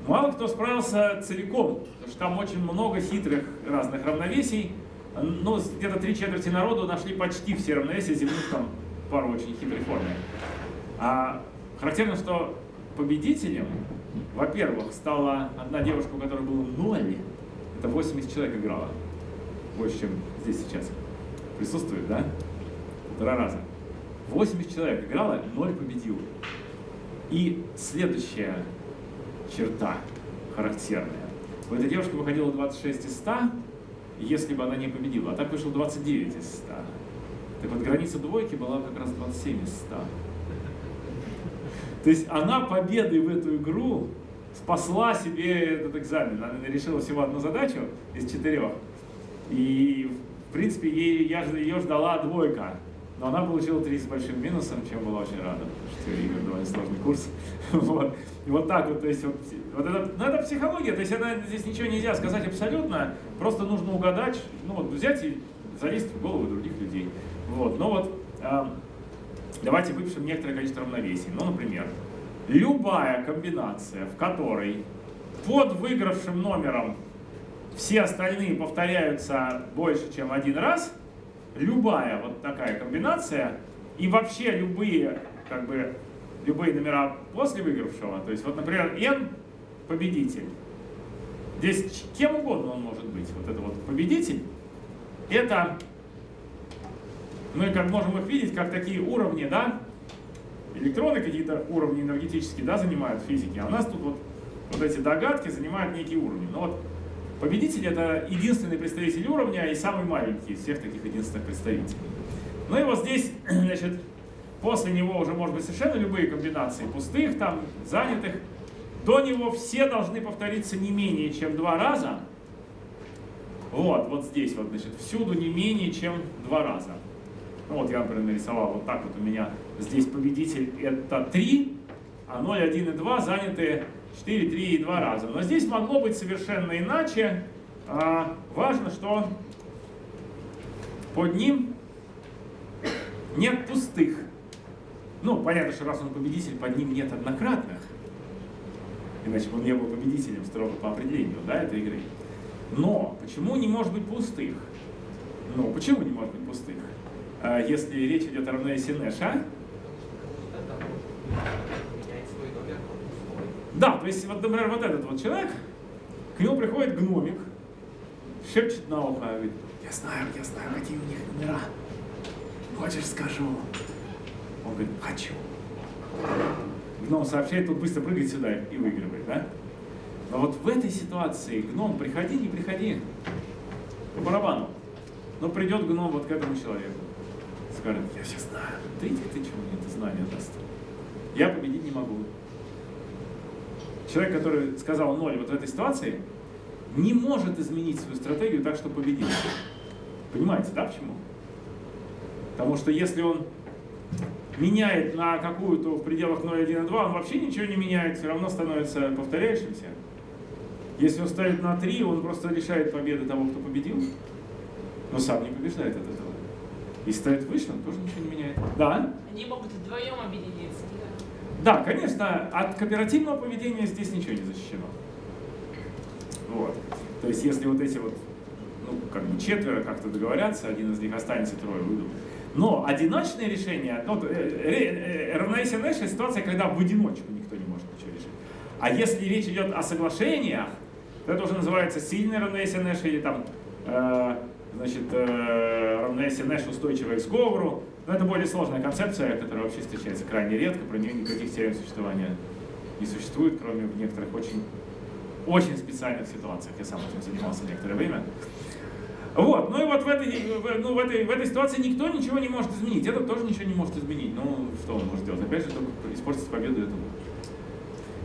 мало кто справился целиком, потому что там очень много хитрых разных равновесий. Ну, где-то три четверти народу нашли почти все равновесия, земных там пару очень хитрых форм. А характерно, что победителем, во-первых, стала одна девушка, у которой было ноль. Это 80 человек играла. Больше, чем здесь сейчас. Присутствует, да? Полтора раза. 80 человек играла, ноль победил. И следующая черта характерная. У этой девушки выходило 26 из 100, если бы она не победила. А так вышло 29 из 100. Так вот, граница двойки была как раз 27 из 100. То есть она победой в эту игру спасла себе этот экзамен. Она решила всего одну задачу из четырех. И, в принципе, ей, я, ее ждала двойка. Но она получила три с большим минусом, чем была очень рада. Потому что теория довольно сложный курс. Вот. И вот так вот, то есть, вот, вот это, ну, это психология, то есть это, здесь ничего нельзя сказать абсолютно, просто нужно угадать, ну вот взять и залезть в голову других людей. Вот, но вот а, Давайте выпишем некоторое количество равновесий. Ну, например, любая комбинация, в которой под выигравшим номером все остальные повторяются больше, чем один раз, любая вот такая комбинация и вообще любые, как бы, любые номера после выигравшего, то есть вот, например, n победитель. Здесь кем угодно он может быть. Вот это вот победитель. Это мы как можем их видеть, как такие уровни, да, электроны какие-то уровни энергетические, да, занимают физики, а у нас тут вот, вот эти догадки занимают некие уровни. Но вот победитель это единственный представитель уровня и самый маленький из всех таких единственных представителей. Ну и вот здесь, значит, после него уже может быть совершенно любые комбинации пустых, там, занятых. До него все должны повториться не менее чем два раза. Вот, вот здесь вот, значит, всюду не менее чем два раза. Ну вот я, например, нарисовал вот так вот у меня здесь победитель это 3, а 0, 1 и 2 заняты 4, 3 и 2 раза. Но здесь могло быть совершенно иначе. А, важно, что под ним нет пустых. Ну, понятно, что раз он победитель, под ним нет однократных. Иначе он не был победителем строго по определению да, этой игры. Но почему не может быть пустых? Ну, почему не может быть пустых? А, если речь идет о равновесии Нэша, Да, то есть, вот, например, вот этот вот человек, к нему приходит гномик, шепчет на ухо, говорит, я знаю, я знаю, какие у них номера. Хочешь, скажу? Он говорит, хочу. Гном сообщает, тут быстро прыгает сюда и выигрывает, да? Но вот в этой ситуации гном, приходи, не приходи, по барабану. Но придет гном вот к этому человеку, скажет, я все знаю, ты, ты, ты чего мне это знание даст? Я победить не могу. Человек, который сказал ноль вот в этой ситуации, не может изменить свою стратегию так, чтобы победить. Понимаете, да, почему? Потому что если он меняет на какую-то в пределах 0, 1 и 2, он вообще ничего не меняет, все равно становится повторяющимся. Если он ставит на 3, он просто лишает победы того, кто победил, но сам не побеждает от этого. И ставит выше, он тоже ничего не меняет. Да? Они могут вдвоем объединиться. Да, конечно, от кооперативного поведения здесь ничего не защищено. Вот. То есть, если вот эти вот, ну, как бы четверо как-то договорятся, один из них останется, трое выйдут. Но одиночное решение, ну, э, э, равновесие Нэша – ситуация, когда в одиночку никто не может ничего решить. А если речь идет о соглашениях, то это уже называется сильное равновесие Нэша или там, э, значит, э, равновесие Нэша устойчивое к сговору. Но это более сложная концепция, которая вообще встречается крайне редко, про нее никаких теорем существования не существует, кроме в некоторых очень, очень специальных ситуациях. Я сам этим занимался некоторое время. Вот, ну и вот в этой, ну, в, этой, в этой ситуации никто ничего не может изменить. Этот тоже ничего не может изменить. Ну, что он может сделать? Опять же, только испортить победу этому.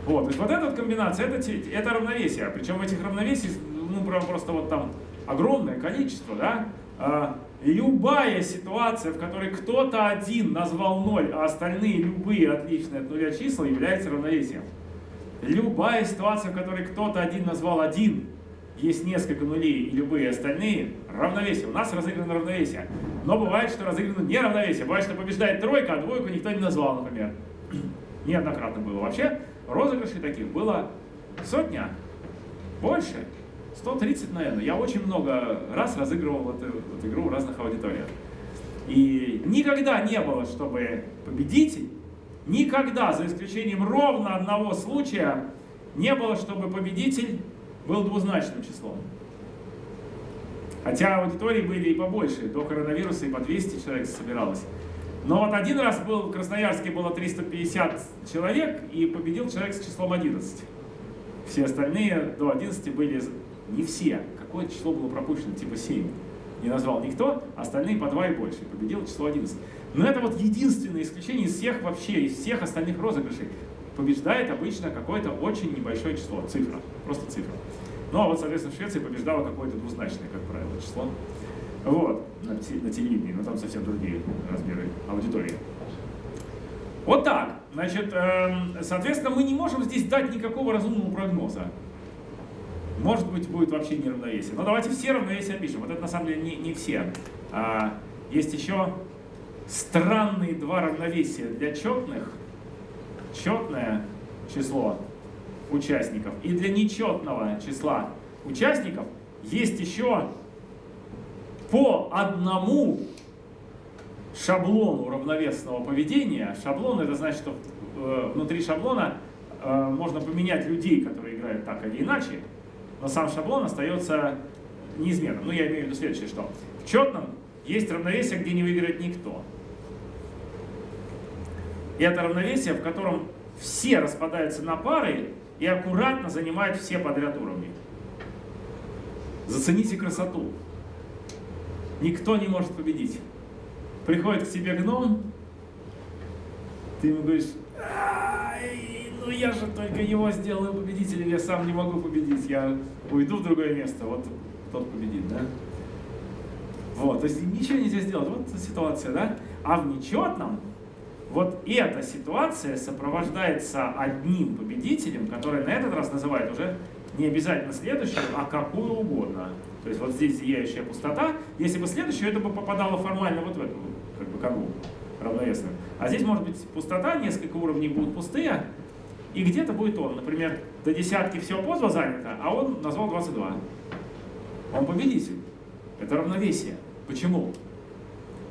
Вот, то есть вот эта вот комбинация, это, это равновесие. Причем этих равновесий, ну, прям просто вот там огромное количество, да? А, любая ситуация, в которой кто-то один назвал ноль, а остальные любые отличные от нуля числа, является равновесием. Любая ситуация, в которой кто-то один назвал один, есть несколько нулей и любые остальные, равновесие. У нас разыграно равновесие. Но бывает, что разыграно не равновесие. Бывает, что побеждает тройка, а двойку никто не назвал, например. Неоднократно было. Вообще, розыгрышей таких было сотня, больше. 130, наверное. Я очень много раз разыгрывал эту, эту игру в разных аудиториях. И никогда не было, чтобы победитель, никогда, за исключением ровно одного случая, не было, чтобы победитель был двузначным числом. Хотя аудитории были и побольше, до коронавируса и по 200 человек собиралось. Но вот один раз был в Красноярске было 350 человек, и победил человек с числом 11. Все остальные до 11 были не все. Какое число было пропущено? Типа 7. Не назвал никто, остальные по 2 и больше. Победил число 11. Но это вот единственное исключение из всех вообще, из всех остальных розыгрышей. Побеждает обычно какое-то очень небольшое число, цифра, просто цифра. Ну а вот, соответственно, в Швеции побеждало какое-то двузначное, как правило, число. Вот, на, на телевидении, но там совсем другие размеры аудитории. Вот так. Значит, эм, соответственно, мы не можем здесь дать никакого разумного прогноза. Может быть, будет вообще неравновесие. Но давайте все равновесия опишем. Вот это на самом деле не, не все. А, есть еще странные два равновесия для четных. Четное число участников. И для нечетного числа участников есть еще по одному шаблону равновесного поведения. Шаблон это значит, что э, внутри шаблона э, можно поменять людей, которые играют так или иначе но сам шаблон остается неизменным. Ну, я имею в виду следующее, что в четном есть равновесие, где не выиграет никто. И это равновесие, в котором все распадаются на пары и аккуратно занимают все подряд уровни. Зацените красоту. Никто не может победить. Приходит к тебе гном, ты ему говоришь, ну я же только его сделаю победителем, я сам не могу победить, я уйду в другое место, вот тот победит, да? Вот, то есть ничего нельзя сделать, вот ситуация, да? А в нечетном Вот эта ситуация сопровождается одним победителем, который на этот раз называет уже не обязательно следующую, а какую угодно. То есть вот здесь зияющая пустота. Если бы следующую, это бы попадало формально вот в эту как бы канву равновесную. А здесь может быть пустота, несколько уровней будут пустые, и где-то будет он. Например, до десятки все позва занято, а он назвал 22. Он победитель. Это равновесие. Почему?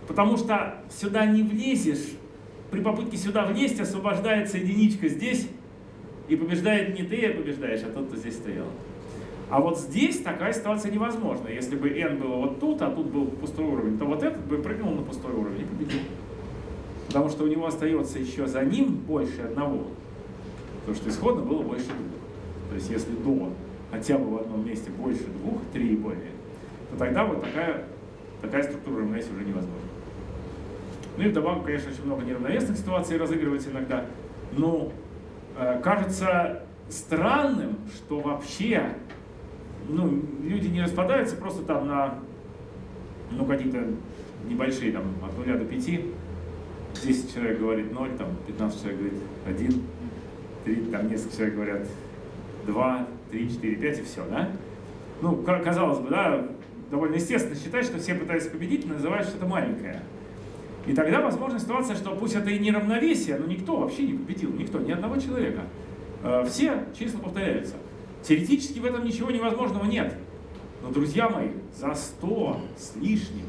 Потому что сюда не влезешь, при попытке сюда влезть освобождается единичка здесь, и побеждает не ты, а побеждаешь, а тот, кто здесь стоял. А вот здесь такая ситуация невозможна. Если бы n было вот тут, а тут был пустой уровень, то вот этот бы прыгнул на пустой уровень и победил. Потому что у него остается еще за ним больше одного. Потому что исходно было больше двух. То есть если до хотя бы в одном месте больше двух, три и более, то тогда вот такая, такая структура равновесия уже невозможна. Ну и вдобавок, конечно, очень много неравновесных ситуаций разыгрывается иногда. Но э, кажется странным, что вообще ну, люди не распадаются просто там на ну, какие-то небольшие, там, от 0 до 5. 10 человек говорит 0, там, 15 человек говорит 1, 3, там несколько человек говорят 2, 3, 4, 5 и все, да? Ну, казалось бы, да, довольно естественно считать, что все пытаются победить, называют что-то маленькое. И тогда возможна ситуация, что пусть это и не равновесие, но никто вообще не победил, никто, ни одного человека. Э, все числа повторяются. Теоретически в этом ничего невозможного нет. Но, друзья мои, за 100 с лишним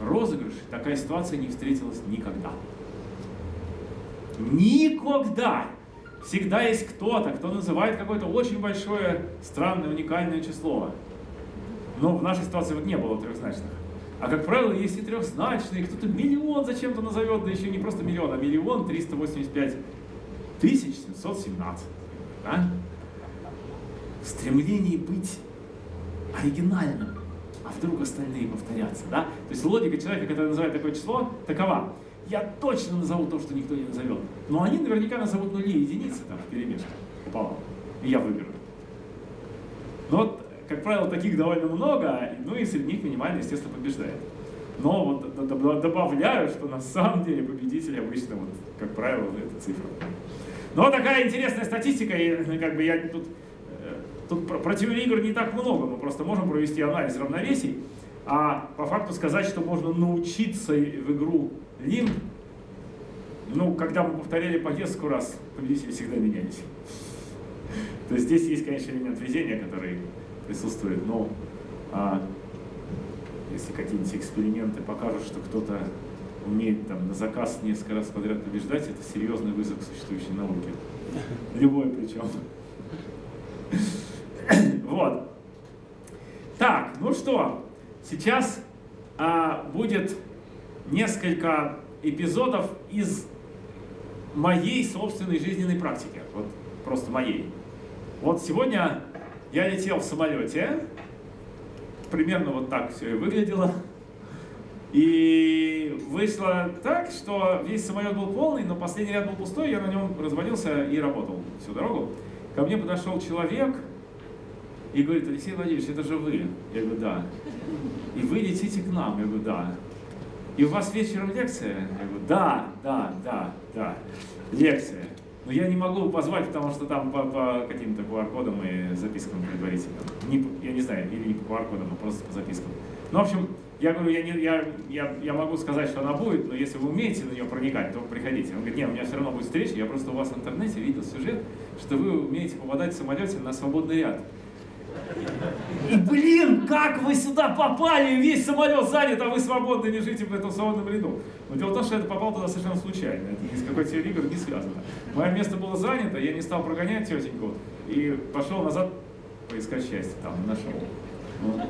розыгрыш такая ситуация не встретилась никогда. Никогда! Всегда есть кто-то, кто называет какое-то очень большое, странное, уникальное число. Но в нашей ситуации вот не было трехзначных. А как правило, есть и трехзначные, кто-то миллион зачем-то назовет, да еще не просто миллион, а миллион триста восемьдесят пять тысяч семьсот семнадцать. Да? В стремлении быть оригинальным, а вдруг остальные повторятся. Да? То есть логика человека, который называет такое число, такова. Я точно назову то, что никто не назовет. Но они наверняка назовут нули и единицы там в перемешку пополам. И я выберу. Но вот как правило, таких довольно много, ну и среди них минимально, естественно, побеждает. Но вот добавляю, что на самом деле победитель обычно, вот, как правило, эта цифра. Но такая интересная статистика, и ну, как бы я тут, э, тут про, про игр не так много, мы просто можем провести анализ равновесий, а по факту сказать, что можно научиться в игру лимб, ну, когда мы повторяли по несколько раз, победители всегда менялись. То есть здесь есть, конечно, элемент везения, который присутствует, но а, если какие-нибудь эксперименты покажут, что кто-то умеет там на заказ несколько раз подряд побеждать, это серьезный вызов к существующей науке. Любой причем. Вот. Так, ну что, сейчас а, будет несколько эпизодов из моей собственной жизненной практики. Вот просто моей. Вот сегодня я летел в самолете, примерно вот так все и выглядело. И вышло так, что весь самолет был полный, но последний ряд был пустой, я на нем развалился и работал всю дорогу. Ко мне подошел человек и говорит, Алексей Владимирович, это же вы. Я говорю, да. И вы летите к нам? Я говорю, да. И у вас вечером лекция? Я говорю, да, да, да, да, лекция. Но я не могу позвать, потому что там по, по каким-то QR-кодам и запискам предварительно. Не, я не знаю, или не по QR-кодам, а просто по запискам. Ну, в общем, я говорю, я, не, я, я, я могу сказать, что она будет, но если вы умеете на нее проникать, то приходите. Он говорит, нет, у меня все равно будет встреча, я просто у вас в интернете видел сюжет, что вы умеете попадать в самолете на свободный ряд. И, блин, как вы сюда попали? Весь самолет занят, а вы свободно лежите в этом свободном ряду. Но дело в том, что я попал туда совершенно случайно. Это ни с какой теорией игр не связано. Мое место было занято, я не стал прогонять тетеньку и пошел назад поискать счастье. Там нашел. Вот.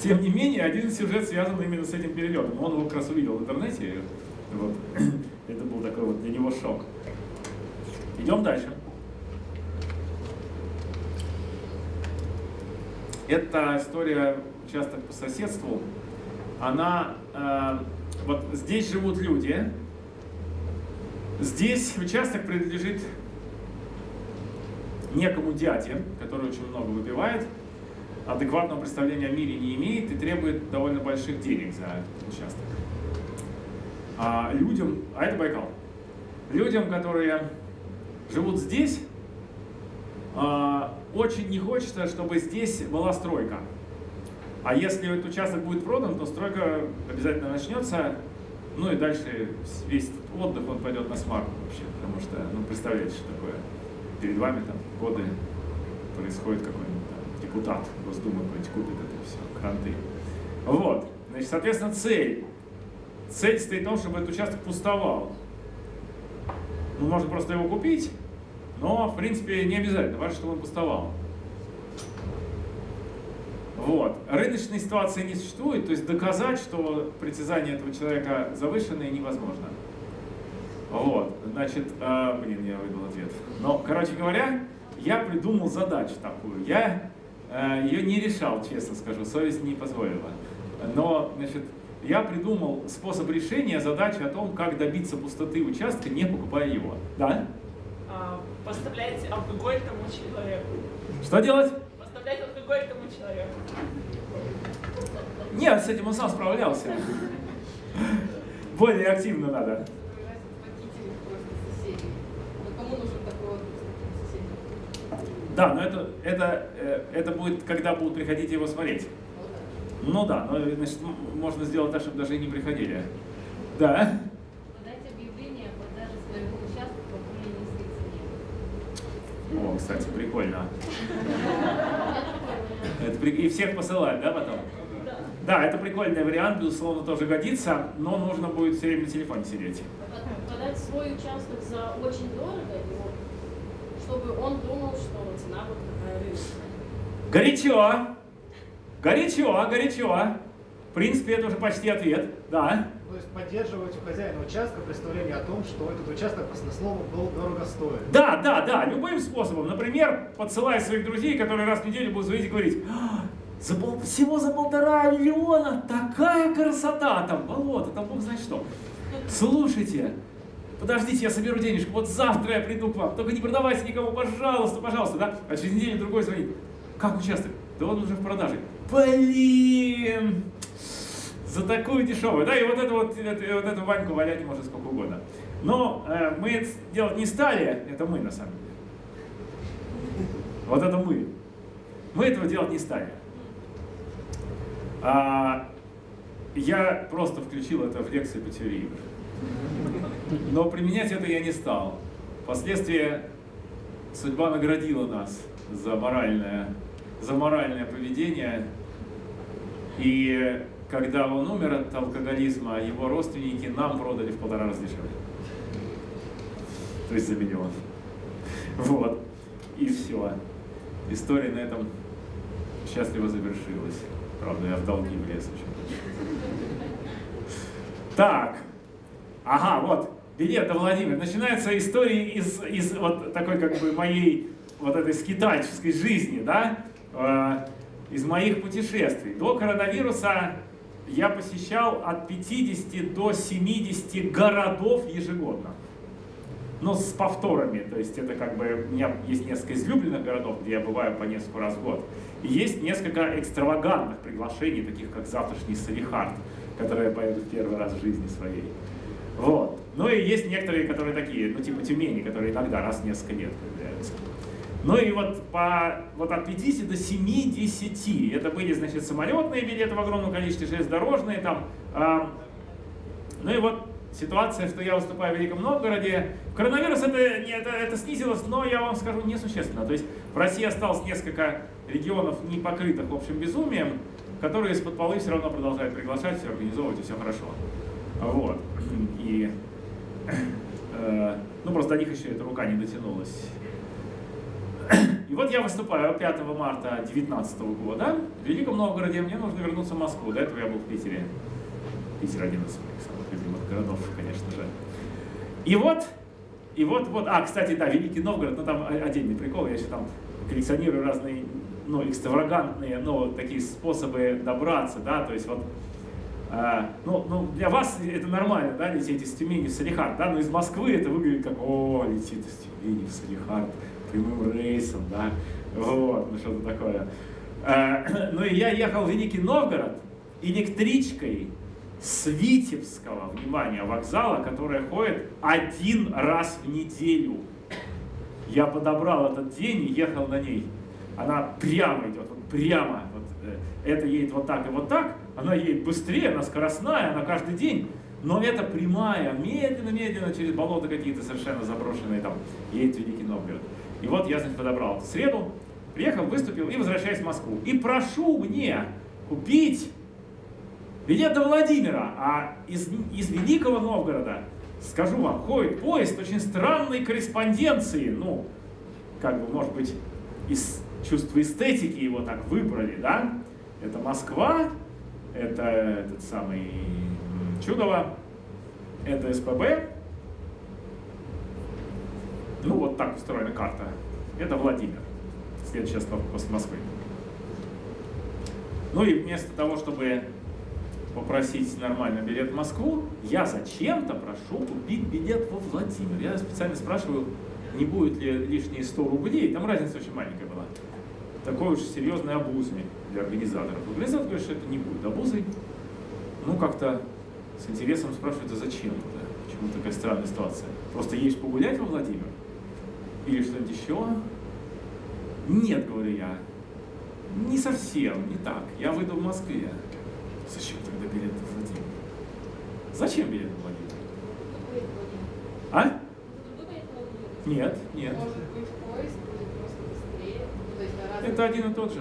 Тем не менее, один сюжет связан именно с этим перелетом. Он его как раз увидел в интернете. Вот. Это был такой вот для него шок. Идем дальше. Эта история участок по соседству. Она, э, вот здесь живут люди. Здесь участок принадлежит некому дяде, который очень много выпивает, адекватного представления о мире не имеет и требует довольно больших денег за этот участок. а, людям, а это Байкал, людям, которые живут здесь, а, очень не хочется, чтобы здесь была стройка. А если этот участок будет продан, то стройка обязательно начнется, ну и дальше весь отдых он пойдет на смарку вообще, потому что, ну представляете, что такое. Перед вами там годы происходит какой-нибудь депутат Госдумы купит это все, кранты. Вот, значит, соответственно, цель. Цель стоит в том, чтобы этот участок пустовал. Ну, можно просто его купить, но, в принципе, не обязательно, важно, чтобы он пустовал. Вот. Рыночной ситуации не существует, то есть доказать, что притязания этого человека завышенные, невозможно. Вот, значит, э, блин, я выдал ответ. Но, короче говоря, я придумал задачу такую. Я э, ее не решал, честно скажу, совесть не позволила. Но, значит, я придумал способ решения задачи о том, как добиться пустоты участка, не покупая его. Да? А, поставляете алкоголь тому человеку. Что делать? Поставлять алкоголь тому человеку. Нет, с этим он сам справлялся. Более активно надо. Да, но это, это, э, это будет, когда будут приходить его смотреть. Ну да. Но значит, можно сделать так, чтобы даже и не приходили. Да. Подать объявление о продаже своего участка по более низкой цене. О, кстати, прикольно. Это при- И всех посылать, да, потом? Да, это прикольный вариант, безусловно, тоже годится, но нужно будет все время на телефоне сидеть. Под- Подать свой участок за очень дорого, чтобы он думал, что цена вот такая рыночная. Горячо! Горячо, горячо! В принципе, это уже почти ответ, да. То есть поддерживать у хозяина участка представление о том, что этот участок баснословно был дорого стоит. Да, да, да, любым способом. Например, подсылая своих друзей, которые раз в неделю будут звонить и говорить, «А, за пол- всего за полтора миллиона такая красота там, болото, там бог знает что. Слушайте, подождите, я соберу денежку, вот завтра я приду к вам, только не продавайте никому, пожалуйста, пожалуйста, да? А через неделю другой звонит, как участок? Да он уже в продаже. Блин! За такую дешевую, да, и вот это вот, это- вот эту Ваньку валять можно сколько угодно. Но э, мы это делать не стали, это мы на самом деле. Вот это мы. Мы этого делать не стали. А, я просто включил это в лекции по теории. Но применять это я не стал. Впоследствии судьба наградила нас за моральное, за моральное поведение. И когда он умер от алкоголизма, его родственники нам продали в полтора раза дешевле. То есть за миллион. Вот. И все. История на этом счастливо завершилась. Правда, я в долги влез очень. Так. Ага, вот. Билет, Владимир. Начинается история из, из вот такой как бы моей вот этой скитальческой жизни, да? Э, из моих путешествий. До коронавируса я посещал от 50 до 70 городов ежегодно. Но с повторами, то есть это как бы, у меня есть несколько излюбленных городов, где я бываю по несколько раз в год. И есть несколько экстравагантных приглашений, таких как завтрашний Салихард, которые я поеду в первый раз в жизни своей. Вот. Ну и есть некоторые, которые такие, ну типа Тюмени, которые иногда раз в несколько лет появляются. Ну и вот, по, вот от 50 до 70. Это были, значит, самолетные билеты в огромном количестве, железнодорожные там. а, ну и вот ситуация, что я выступаю в Великом Новгороде. Коронавирус это, не- это, это снизилось, но я вам скажу несущественно. То есть в России осталось несколько регионов, не покрытых общим безумием, которые из-под полы все равно продолжают приглашать, все организовывать, и все хорошо. Вот. И, э, ну просто до них еще эта рука не дотянулась. И вот я выступаю 5 марта 2019 года в Великом Новгороде. Мне нужно вернуться в Москву. До этого я был в Питере. Питер один из моих самых любимых городов, конечно же. И вот, и вот, вот, а, кстати, да, Великий Новгород, ну там отдельный прикол, я еще там коллекционирую разные, ну, экстравагантные, ну, такие способы добраться, да, то есть вот, а, ну, ну, для вас это нормально, да, лететь из Тюмени в Салихард, да, но из Москвы это выглядит как, о, летит из Тюмени в Салихард прямым рейсом, да, вот, ну что-то такое. А, ну и я ехал в Великий Новгород электричкой с Витебского, внимание, вокзала, которая ходит один раз в неделю. Я подобрал этот день и ехал на ней. Она прямо идет, вот прямо. Вот, э, это едет вот так и вот так. Она едет быстрее, она скоростная, она каждый день. Но это прямая, медленно-медленно через болота какие-то совершенно заброшенные там едет Великий Новгород. И вот я, значит, подобрал эту среду, приехал, выступил и возвращаюсь в Москву. И прошу мне купить билет до Владимира, а из, из Великого Новгорода, скажу вам, ходит поезд очень странной корреспонденции, ну, как бы, может быть, из чувства эстетики его так выбрали, да? Это Москва, это этот самый Чудово, это СПБ, ну, вот так устроена карта. Это Владимир, следующая остановка после Москвы. Ну и вместо того, чтобы попросить нормальный билет в Москву, я зачем-то прошу купить билет во Владимир. Я специально спрашиваю, не будет ли лишние 100 рублей, там разница очень маленькая была. Такой уж серьезной обузой для организаторов. Организатор говорит, что это не будет обузой. Ну, как-то с интересом спрашивают, а зачем это? Почему такая странная ситуация? Просто едешь погулять во Владимир? Или что-нибудь еще? Нет, говорю я, не совсем, не так. Я выйду в Москве. Зачем тогда билет в Владимир? Зачем билет в Владимир? А? Нет, нет. Может быть, поезд будет просто быстрее. Ну, Это один и тот же.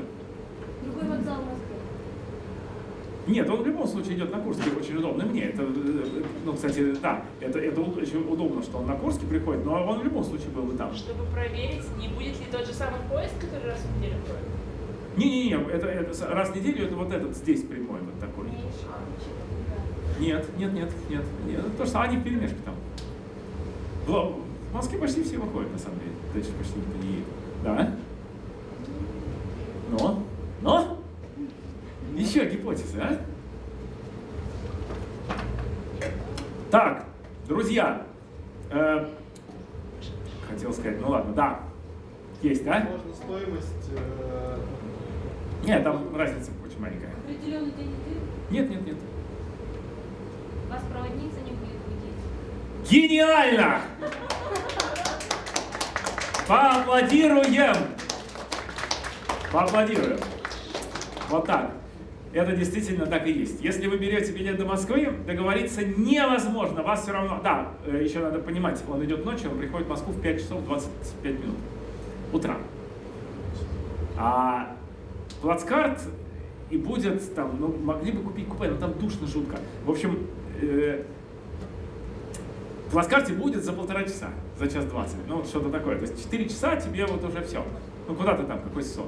Другой вокзал в Москве. Нет, он в любом случае идет на Курске, очень удобно мне. Это, э, ну, кстати, да, это, это очень удобно, что он на Курске приходит, но он в любом случае был бы там. Чтобы проверить, не будет ли тот же самый поезд, который раз в неделю ходит. Не-не-не, это, это раз в неделю, это вот этот здесь прямой вот такой. Нет, нет, нет, нет, нет. То, что они в перемешке там. В, Москве почти все выходят, на самом деле. Дальше почти никто не едет. Да? Но? Но? Еще гипотезы, а? Так, друзья. э, хотел сказать, ну ладно, да. Есть, да? Можно стоимость э, Нет, там разница очень маленькая. Определенный день Нет, нет, нет. вас проводник за ним будет ходить. Гениально! Поаплодируем! Поаплодируем. Вот так. Это действительно так и есть. Если вы берете билет до Москвы, договориться невозможно. Вас все равно... Да, э, еще надо понимать, он идет ночью, он приходит в Москву в 5 часов 25 минут. Утра. А плацкарт и будет там, ну, могли бы купить купе, но там душно жутко. В общем, э, плацкарте будет за полтора часа, за час двадцать. Ну, вот что-то такое. То есть 4 часа тебе вот уже все. Ну, куда ты там, какой сон.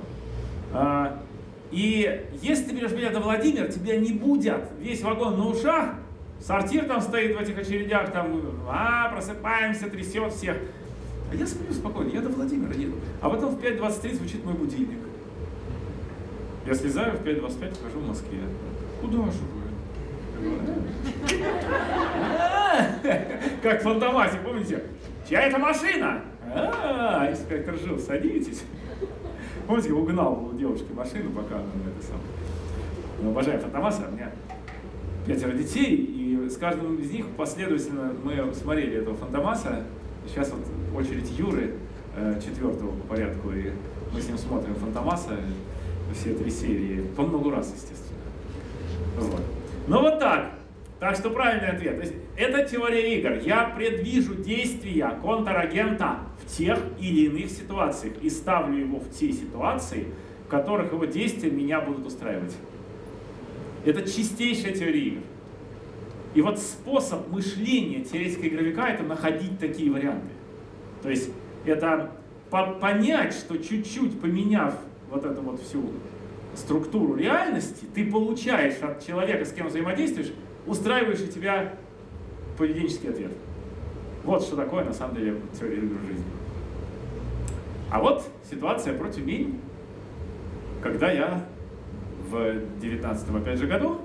И если ты берешь билет до Владимир, тебя не будет. Весь вагон на ушах, сортир там стоит в этих очередях, там, а, просыпаемся, трясет всех. А я сплю спокойно, я до Владимира еду. А потом в 5.23 звучит мой будильник. Я слезаю в 5.25, вхожу в Москве. Куда же вы? Как Фантомасе, помните? Чья это машина? А, инспектор жил, садитесь. Помните, угнал у девушки машину, пока она это самое. Мы обожаем Фантомаса, у меня пятеро детей, и с каждым из них последовательно мы смотрели этого Фантомаса. Сейчас вот очередь Юры, э, четвертого по порядку, и мы с ним смотрим Фантомаса, все три серии, по много раз, естественно. Вот. Ну вот так. Так что правильный ответ. То есть, это теория игр. Я предвижу действия контрагента тех или иных ситуациях и ставлю его в те ситуации, в которых его действия меня будут устраивать. Это чистейшая теория игр. И вот способ мышления теоретика игровика это находить такие варианты. То есть это по- понять, что чуть-чуть поменяв вот эту вот всю структуру реальности, ты получаешь от человека, с кем взаимодействуешь, устраивающий тебя поведенческий ответ. Вот что такое на самом деле теория игр в жизни. А вот ситуация про Тюмень, когда я в 19 опять же году,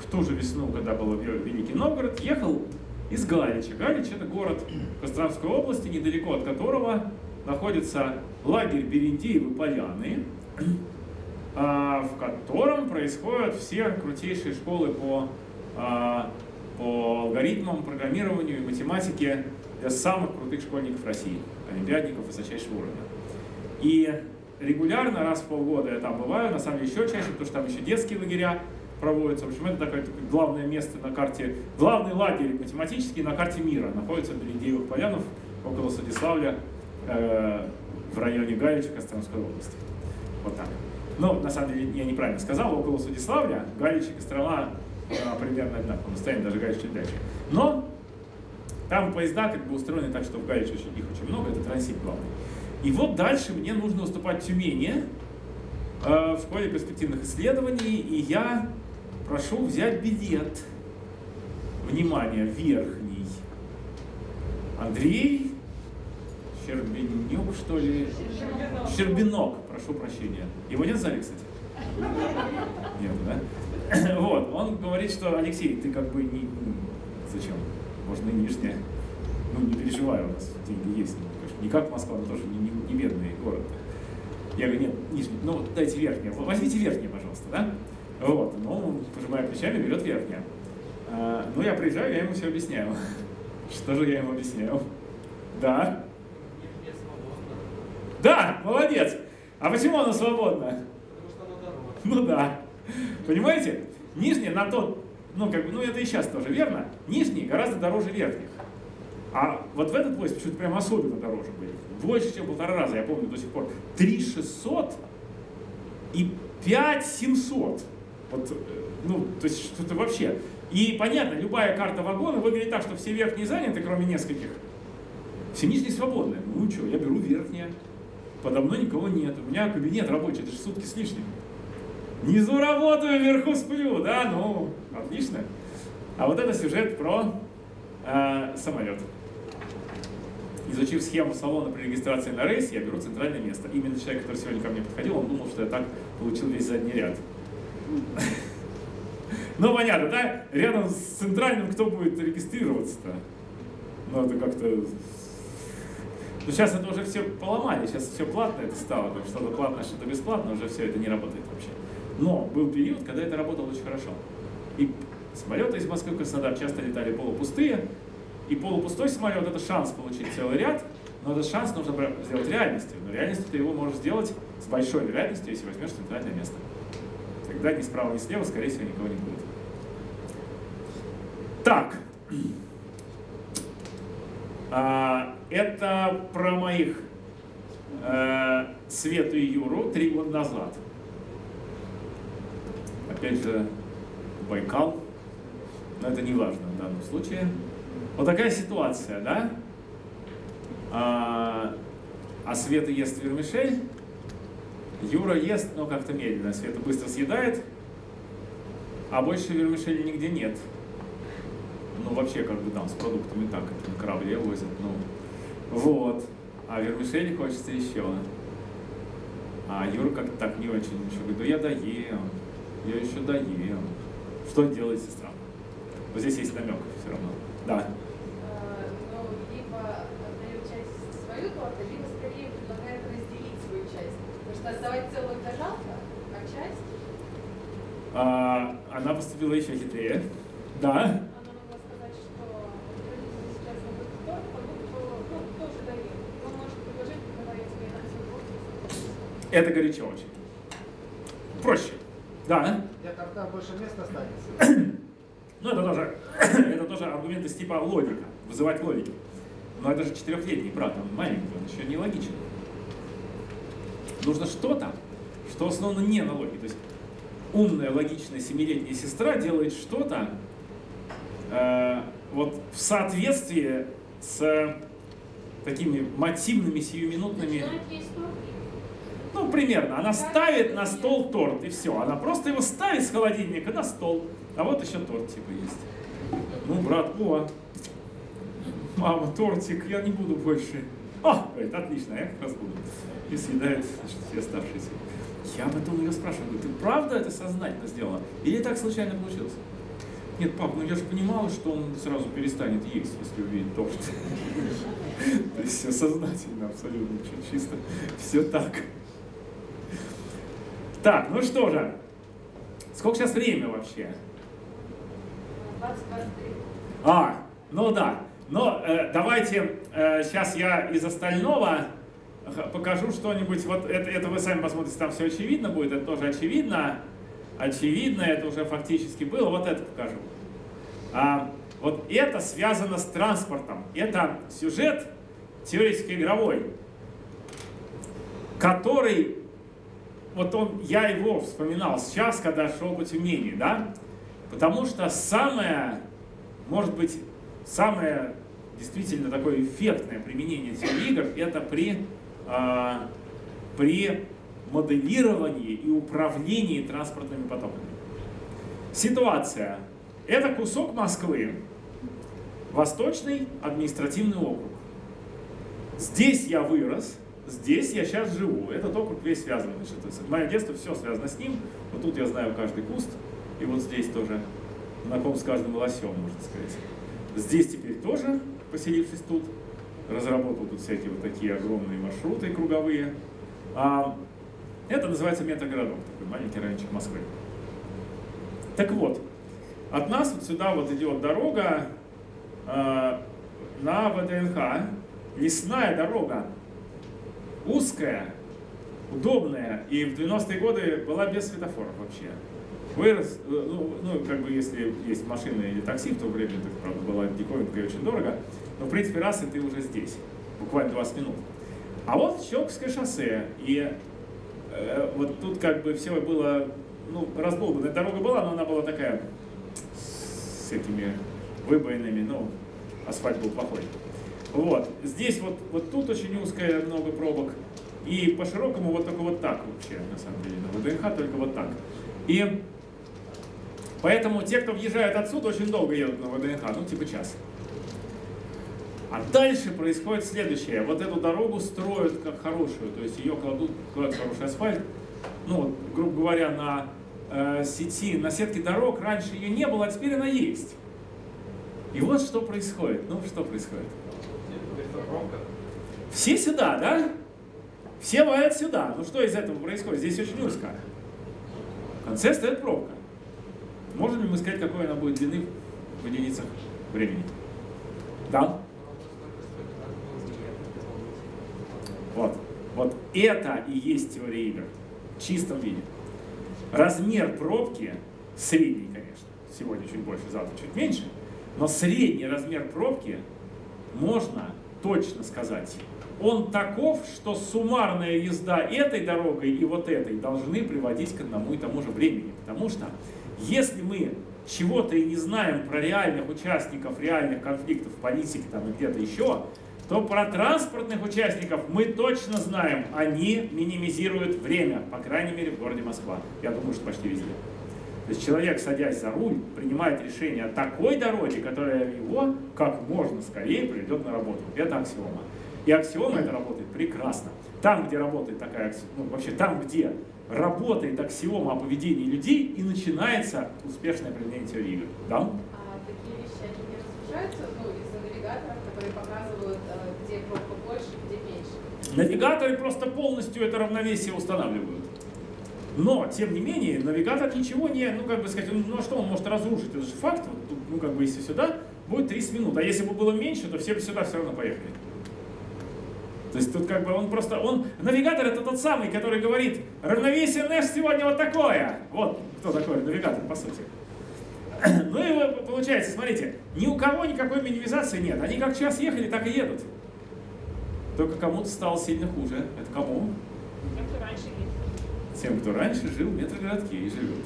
в ту же весну, когда был Ве- Великий Новгород, ехал из Галича. Галич это город Костромской области, недалеко от которого находится лагерь Берендеевы Поляны, а, в котором происходят все крутейшие школы по а, по алгоритмам, программированию и математике для самых крутых школьников России, олимпиадников высочайшего уровня. И регулярно, раз в полгода я там бываю, на самом деле еще чаще, потому что там еще детские лагеря проводятся. В общем, это такое, такое главное место на карте, главный лагерь математический на карте мира. Находится в Берендеевых полянах, около Судиславля, э, в районе Галича Костромской области. Вот так. Ну, на самом деле, я неправильно сказал, около Судиславля, Галич и Кострома э, примерно одинаково, расстояние даже Галич чуть дальше. Но там поезда как бы устроены так, что в Галиче очень, их очень много, это транзит главный. И вот дальше мне нужно уступать в Тюмени э, в школе перспективных исследований, и я прошу взять билет. Внимание, верхний. Андрей Щербинюк, что ли? Щербинок, прошу прощения. Его нет в зале, кстати? Нет, да? Вот, он говорит, что Алексей, ты как бы не... Зачем? Можно нижнее. Ну, не переживай, у нас деньги есть. Не как Москва, но тоже не, не, не бедный город. Я говорю, нет, нижний, ну дайте верхнее. Возьмите верхнее, пожалуйста, да? Вот, ну, он, пожимая плечами, берет верхнее. А, ну, я приезжаю, я ему все объясняю. Что же я ему объясняю? Да? Да, молодец. А почему она свободна? Потому что она дороже. Ну да. Понимаете? Нижние на тот, ну как бы, ну это и сейчас тоже верно. Нижние гораздо дороже верхних. А вот в этот поезд почему-то прям особенно дороже были. Больше, чем полтора раза, я помню до сих пор. 3 600 и 5 700. Вот, э, ну, то есть что-то вообще. И понятно, любая карта вагона выглядит так, что все верхние заняты, кроме нескольких. Все нижние свободны. Ну что, я беру верхние. Подо мной никого нет. У меня кабинет рабочий, это же сутки с лишним. Внизу работаю, вверху сплю, да, ну, отлично. А вот это сюжет про э, самолет. Изучив схему салона при регистрации на рейс, я беру центральное место. Именно человек, который сегодня ко мне подходил, он думал, что я так получил весь задний ряд. Ну, понятно, да? Рядом с центральным кто будет регистрироваться-то? Ну, это как-то... Ну, сейчас это уже все поломали, сейчас все платное это стало. Что-то платное, что-то бесплатное, уже все это не работает вообще. Но был период, когда это работало очень хорошо. И самолеты из Москвы в Краснодар часто летали полупустые, и полупустой самолет – это шанс получить целый ряд, но этот шанс нужно сделать реальностью. Но реальностью ты его можешь сделать с большой вероятностью, если возьмешь центральное место. Тогда ни справа, ни слева, скорее всего, никого не будет. Так. А, это про моих э, Свету и Юру три года назад. Опять же, Байкал. Но это не важно в данном случае. Вот такая ситуация, да? А, а Света ест вермишель, Юра ест, но как-то медленно. Света быстро съедает, а больше вермишели нигде нет. Ну, вообще, как бы там с продуктами так, это на корабле возят, ну. Вот. А вермишели хочется еще. А Юра как-то так не очень ничего. Говорит, да я доем, я еще доем. Что делает сестра? Вот здесь есть намек все равно. Да. Ну, отдает часть свою торта, либо скорее предлагает разделить свою часть. Потому что отдавать целую это жалко, а часть... А, она поступила еще хитрее. Да. Она могла сказать, что родители сейчас забыли торт, продукт, ну, тоже дает. Он может предложить, давай я тебе на все торт. Это горячо очень. Проще. Да. Для торта больше места останется. Ну, это тоже, это тоже аргумент из типа логика, вызывать логику. Но это же четырехлетний брат, он маленький, он еще не логичен. Нужно что-то, что основано не на логике. То есть умная, логичная семилетняя сестра делает что-то э, вот в соответствии с такими мотивными, сиюминутными... Начинает. Ну, примерно. Она ставит на стол торт, и все. Она просто его ставит с холодильника на стол. А вот еще торт типа есть. Ну, брат, о, мама, тортик, я не буду больше. О, говорит, отлично, я как раз буду. И съедает значит, все оставшиеся. Я потом ее спрашиваю, говорю, ты правда это сознательно сделала? Или так случайно получилось? Нет, пап, ну я же понимала, что он сразу перестанет есть, если увидит торт. То есть все сознательно, абсолютно, чисто, все так. Так, ну что же, сколько сейчас время вообще? 2023. А, ну да. Но э, давайте э, сейчас я из остального покажу что-нибудь. Вот это, это вы сами посмотрите, там все очевидно будет, это тоже очевидно. Очевидно, это уже фактически было. Вот это покажу. А, вот это связано с транспортом. Это сюжет теоретически игровой, который, вот он, я его вспоминал сейчас, когда шел по Тюмени, да, потому что самое, может быть, самое действительно такое эффектное применение теории игр это при, а, при моделировании и управлении транспортными потоками. Ситуация. Это кусок Москвы, Восточный административный округ. Здесь я вырос, здесь я сейчас живу. Этот округ весь связан. Значит, это мое детство все связано с ним. Вот тут я знаю каждый куст, и вот здесь тоже знаком с каждым лосем, можно сказать. Здесь теперь тоже, поселившись тут, разработал тут всякие вот такие огромные маршруты круговые. А, это называется метагородок, такой маленький райончик Москвы. Так вот, от нас вот сюда вот идет дорога э, на ВДНХ, лесная дорога, узкая, удобная, и в 90-е годы была без светофоров вообще. Вырос, э, ну, ну, как бы если есть машина или такси, в то время это, правда, была диковинка и очень дорого, но в принципе раз и ты уже здесь, буквально 20 минут. А вот Щелковское шоссе, и э, вот тут как бы все было, ну, раздолбанная дорога была, но она была такая с этими выбоинами, ну, асфальт был плохой. Вот, здесь вот, вот тут очень узкая, много пробок, и по широкому вот только вот так вообще, на самом деле, на ВДНХ только вот так. И поэтому те, кто въезжает отсюда, очень долго едут на ВДНХ, ну, типа час. А дальше происходит следующее. Вот эту дорогу строят как хорошую, то есть ее кладут, кладут хороший асфальт. Ну, грубо говоря, на э, сети, на сетке дорог раньше ее не было, а теперь она есть. И вот что происходит. Ну, что происходит? Все сюда, да? Все валят сюда. Ну что из этого происходит? Здесь очень узко. В конце стоит пробка. Можем ли мы сказать, какой она будет длины в единицах времени? Да? Вот. Вот это и есть теория игр. В чистом виде. Размер пробки, средний, конечно, сегодня чуть больше, завтра чуть меньше, но средний размер пробки можно точно сказать. Он таков, что суммарная езда этой дорогой и вот этой должны приводить к одному и тому же времени. Потому что если мы чего-то и не знаем про реальных участников реальных конфликтов в политике там и где-то еще, то про транспортных участников мы точно знаем, они минимизируют время, по крайней мере в городе Москва. Я думаю, что почти везде. То есть человек, садясь за руль, принимает решение о такой дороге, которая его как можно скорее приведет на работу. Это аксиома. И аксиома это работает прекрасно. Там, где работает такая аксиома, ну, вообще там, где работает аксиома о поведении людей, и начинается успешное применение теории игр. Да? А такие вещи, они не разрушаются, ну, из-за навигаторов, которые показывают, э, где пробка больше, где меньше? Навигаторы просто полностью это равновесие устанавливают. Но, тем не менее, навигатор ничего не, ну, как бы сказать, ну, а что он может разрушить? Это же факт, ну, как бы, если сюда, будет 30 минут. А если бы было меньше, то все бы сюда все равно поехали. То есть тут как бы он просто, он, навигатор это тот самый, который говорит, равновесие Нэш сегодня вот такое. Вот кто такой навигатор, по сути. Ну и получается, смотрите, ни у кого никакой минимизации нет. Они как час ехали, так и едут. Только кому-то стало сильно хуже. Это кому? Тем, раньше ездил. Тем, кто раньше жил в метрогородке и живет.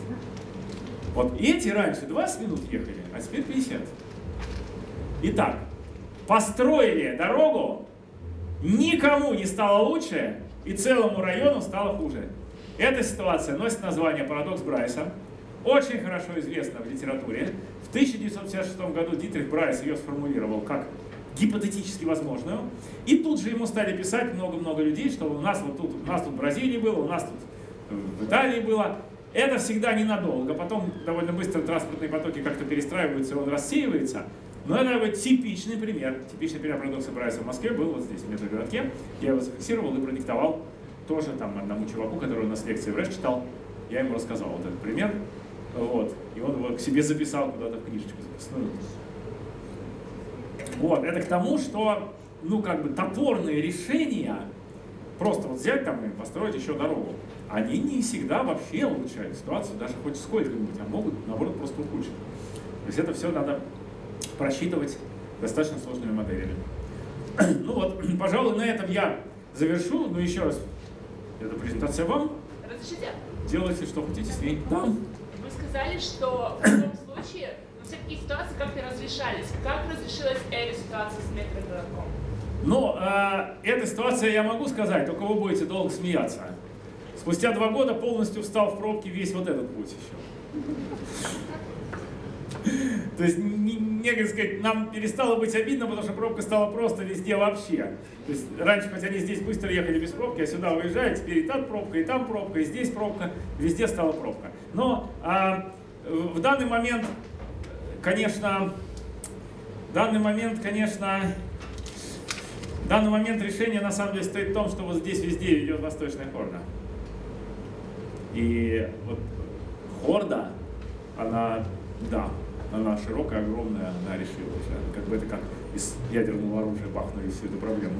Вот эти раньше 20 минут ехали, а теперь 50. Итак, построили дорогу, никому не стало лучше, и целому району стало хуже. Эта ситуация носит название «Парадокс Брайса». Очень хорошо известна в литературе. В 1956 году Дитрих Брайс ее сформулировал как гипотетически возможную. И тут же ему стали писать много-много людей, что у нас вот тут, у нас тут в Бразилии было, у нас тут в Италии было. Это всегда ненадолго. Потом довольно быстро транспортные потоки как-то перестраиваются, и он рассеивается. Но это вот типичный пример. Типичный пример парадокса Брайса в Москве был вот здесь, в метрогородке. Я его зафиксировал и продиктовал тоже там одному чуваку, который у нас лекции в РЭШ читал. Я ему рассказал вот этот пример. Вот. И он его к себе записал куда-то в книжечку записную. Вот, это к тому, что, ну, как бы топорные решения, просто вот взять там и построить еще дорогу, они не всегда вообще улучшают ситуацию, даже хоть сколько-нибудь, а могут, наоборот, просто ухудшить. То есть это все надо просчитывать достаточно сложными моделями. Ну вот, пожалуй, на этом я завершу. Ну еще раз, эта презентация вам. Разрешите? Делайте, что хотите с ней. Да. Вы сказали, что в любом случае, ну, все такие ситуации как-то разрешались. Как разрешилась эта ситуация с метрогородком? Но э, эта ситуация я могу сказать, только вы будете долго смеяться. Спустя два года полностью встал в пробки весь вот этот путь еще. То есть, не, не, сказать, нам перестало быть обидно, потому что пробка стала просто везде вообще. То есть раньше, хоть они здесь быстро ехали без пробки, а сюда уезжают, теперь и там пробка, и там пробка, и здесь пробка, везде стала пробка. Но а, в данный момент, конечно, в данный момент, конечно, в данный момент решение на самом деле стоит в том, что вот здесь везде идет восточная хорда. И вот хорда, она, да, она широкая, огромная, она решила уже. Как бы это как из ядерного оружия бахнули всю эту проблему.